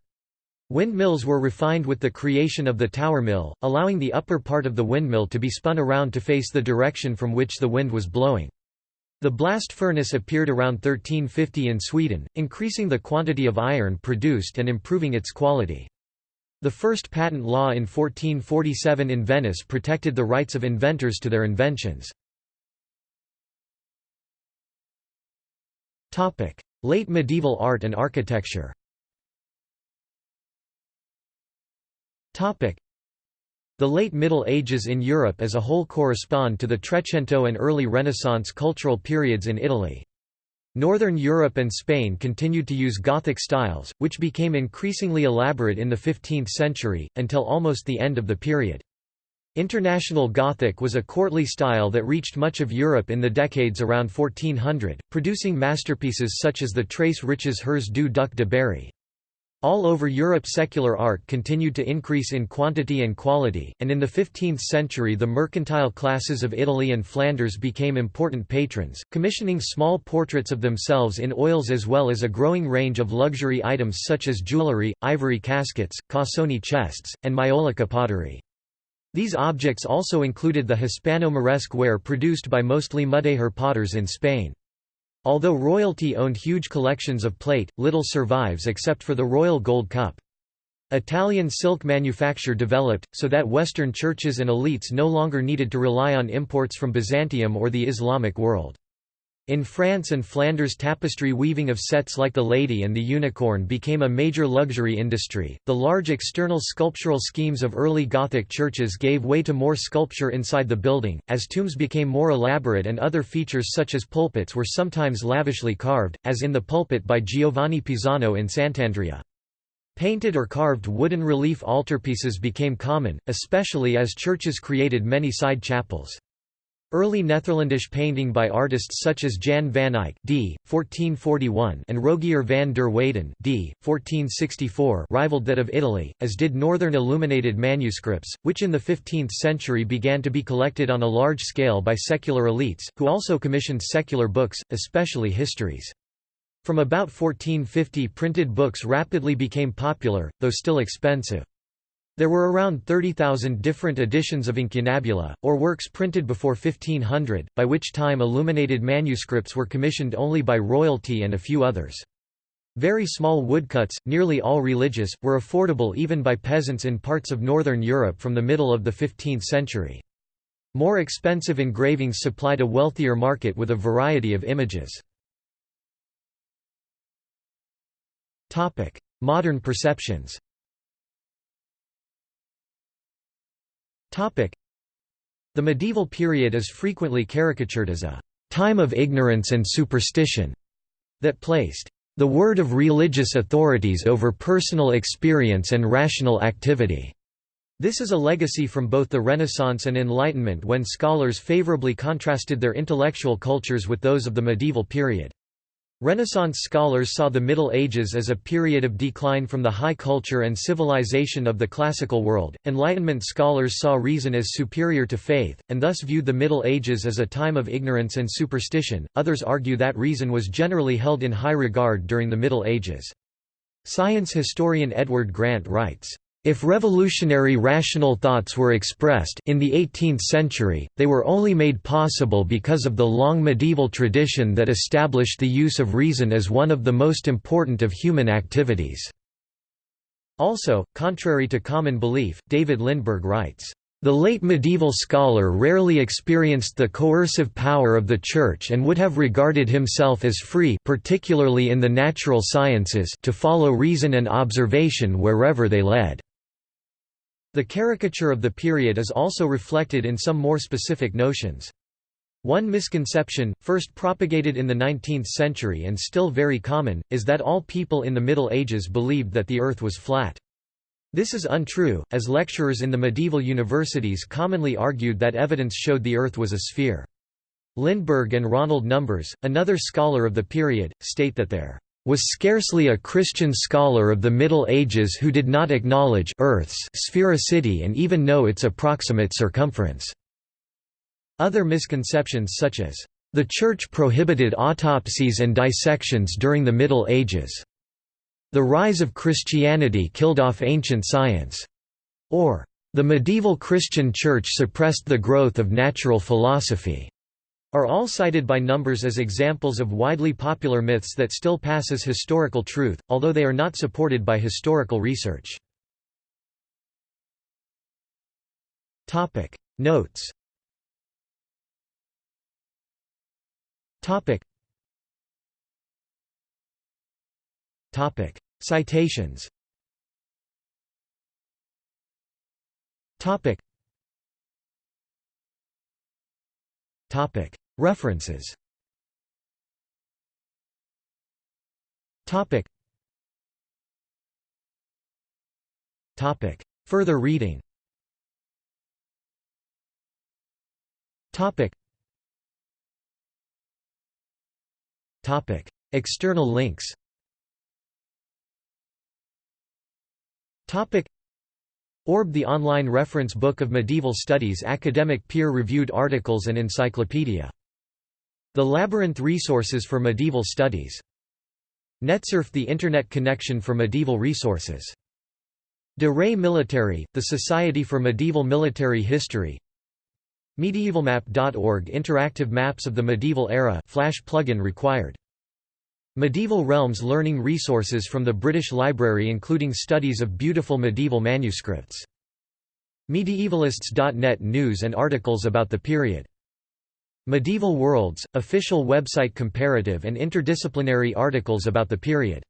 Windmills were refined with the creation of the tower mill, allowing the upper part of the windmill to be spun around to face the direction from which the wind was blowing. The blast furnace appeared around 1350 in Sweden, increasing the quantity of iron produced and improving its quality. The first patent law in 1447 in Venice protected the rights of inventors to their inventions. Late medieval art and architecture the late Middle Ages in Europe as a whole correspond to the Trecento and early Renaissance cultural periods in Italy. Northern Europe and Spain continued to use Gothic styles, which became increasingly elaborate in the 15th century, until almost the end of the period. International Gothic was a courtly style that reached much of Europe in the decades around 1400, producing masterpieces such as the Tres Riches Heures du Duc de Berry. All over Europe secular art continued to increase in quantity and quality, and in the 15th century the mercantile classes of Italy and Flanders became important patrons, commissioning small portraits of themselves in oils as well as a growing range of luxury items such as jewellery, ivory caskets, cassoni chests, and maiolica pottery. These objects also included the Hispano-Moresque ware produced by mostly Mudéjar potters in Spain. Although royalty owned huge collections of plate, little survives except for the royal gold cup. Italian silk manufacture developed, so that Western churches and elites no longer needed to rely on imports from Byzantium or the Islamic world. In France and Flanders tapestry weaving of sets like the Lady and the Unicorn became a major luxury industry. The large external sculptural schemes of early Gothic churches gave way to more sculpture inside the building, as tombs became more elaborate and other features such as pulpits were sometimes lavishly carved, as in the pulpit by Giovanni Pisano in Sant'Andrea. Painted or carved wooden relief altarpieces became common, especially as churches created many side chapels. Early Netherlandish painting by artists such as Jan van Eyck d. 1441 and Rogier van der Weyden d. 1464 rivaled that of Italy, as did northern illuminated manuscripts, which in the 15th century began to be collected on a large scale by secular elites, who also commissioned secular books, especially histories. From about 1450 printed books rapidly became popular, though still expensive. There were around 30,000 different editions of incunabula, or works printed before 1500, by which time illuminated manuscripts were commissioned only by royalty and a few others. Very small woodcuts, nearly all religious, were affordable even by peasants in parts of northern Europe from the middle of the 15th century. More expensive engravings supplied a wealthier market with a variety of images. Modern perceptions The medieval period is frequently caricatured as a time of ignorance and superstition that placed the word of religious authorities over personal experience and rational activity. This is a legacy from both the Renaissance and Enlightenment when scholars favorably contrasted their intellectual cultures with those of the medieval period. Renaissance scholars saw the Middle Ages as a period of decline from the high culture and civilization of the classical world. Enlightenment scholars saw reason as superior to faith, and thus viewed the Middle Ages as a time of ignorance and superstition. Others argue that reason was generally held in high regard during the Middle Ages. Science historian Edward Grant writes, if revolutionary rational thoughts were expressed in the 18th century, they were only made possible because of the long medieval tradition that established the use of reason as one of the most important of human activities. Also, contrary to common belief, David Lindberg writes, the late medieval scholar rarely experienced the coercive power of the Church and would have regarded himself as free particularly in the natural sciences to follow reason and observation wherever they led. The caricature of the period is also reflected in some more specific notions. One misconception, first propagated in the 19th century and still very common, is that all people in the Middle Ages believed that the Earth was flat. This is untrue, as lecturers in the medieval universities commonly argued that evidence showed the Earth was a sphere. Lindberg and Ronald Numbers, another scholar of the period, state that there was scarcely a Christian scholar of the Middle Ages who did not acknowledge Earth's sphericity and even know its approximate circumference. Other misconceptions such as, "...the Church prohibited autopsies and dissections during the Middle Ages," "...the rise of Christianity killed off ancient science," or "...the medieval Christian Church suppressed the growth of natural philosophy." Are all cited by Numbers as examples of widely popular myths that still pass as historical truth, although they are not supported by historical research. Notes Citations References. Further reading. External links Orb the online reference book of medieval studies academic peer-reviewed articles and encyclopedia. The Labyrinth Resources for Medieval Studies. NetSERF the Internet connection for medieval resources. De Re Militari, the Society for Medieval Military History MedievalMap.org Interactive maps of the medieval era flash plugin required Medieval Realms learning resources from the British Library including studies of beautiful medieval manuscripts. Medievalists.net news and articles about the period. Medieval Worlds, official website comparative and interdisciplinary articles about the period.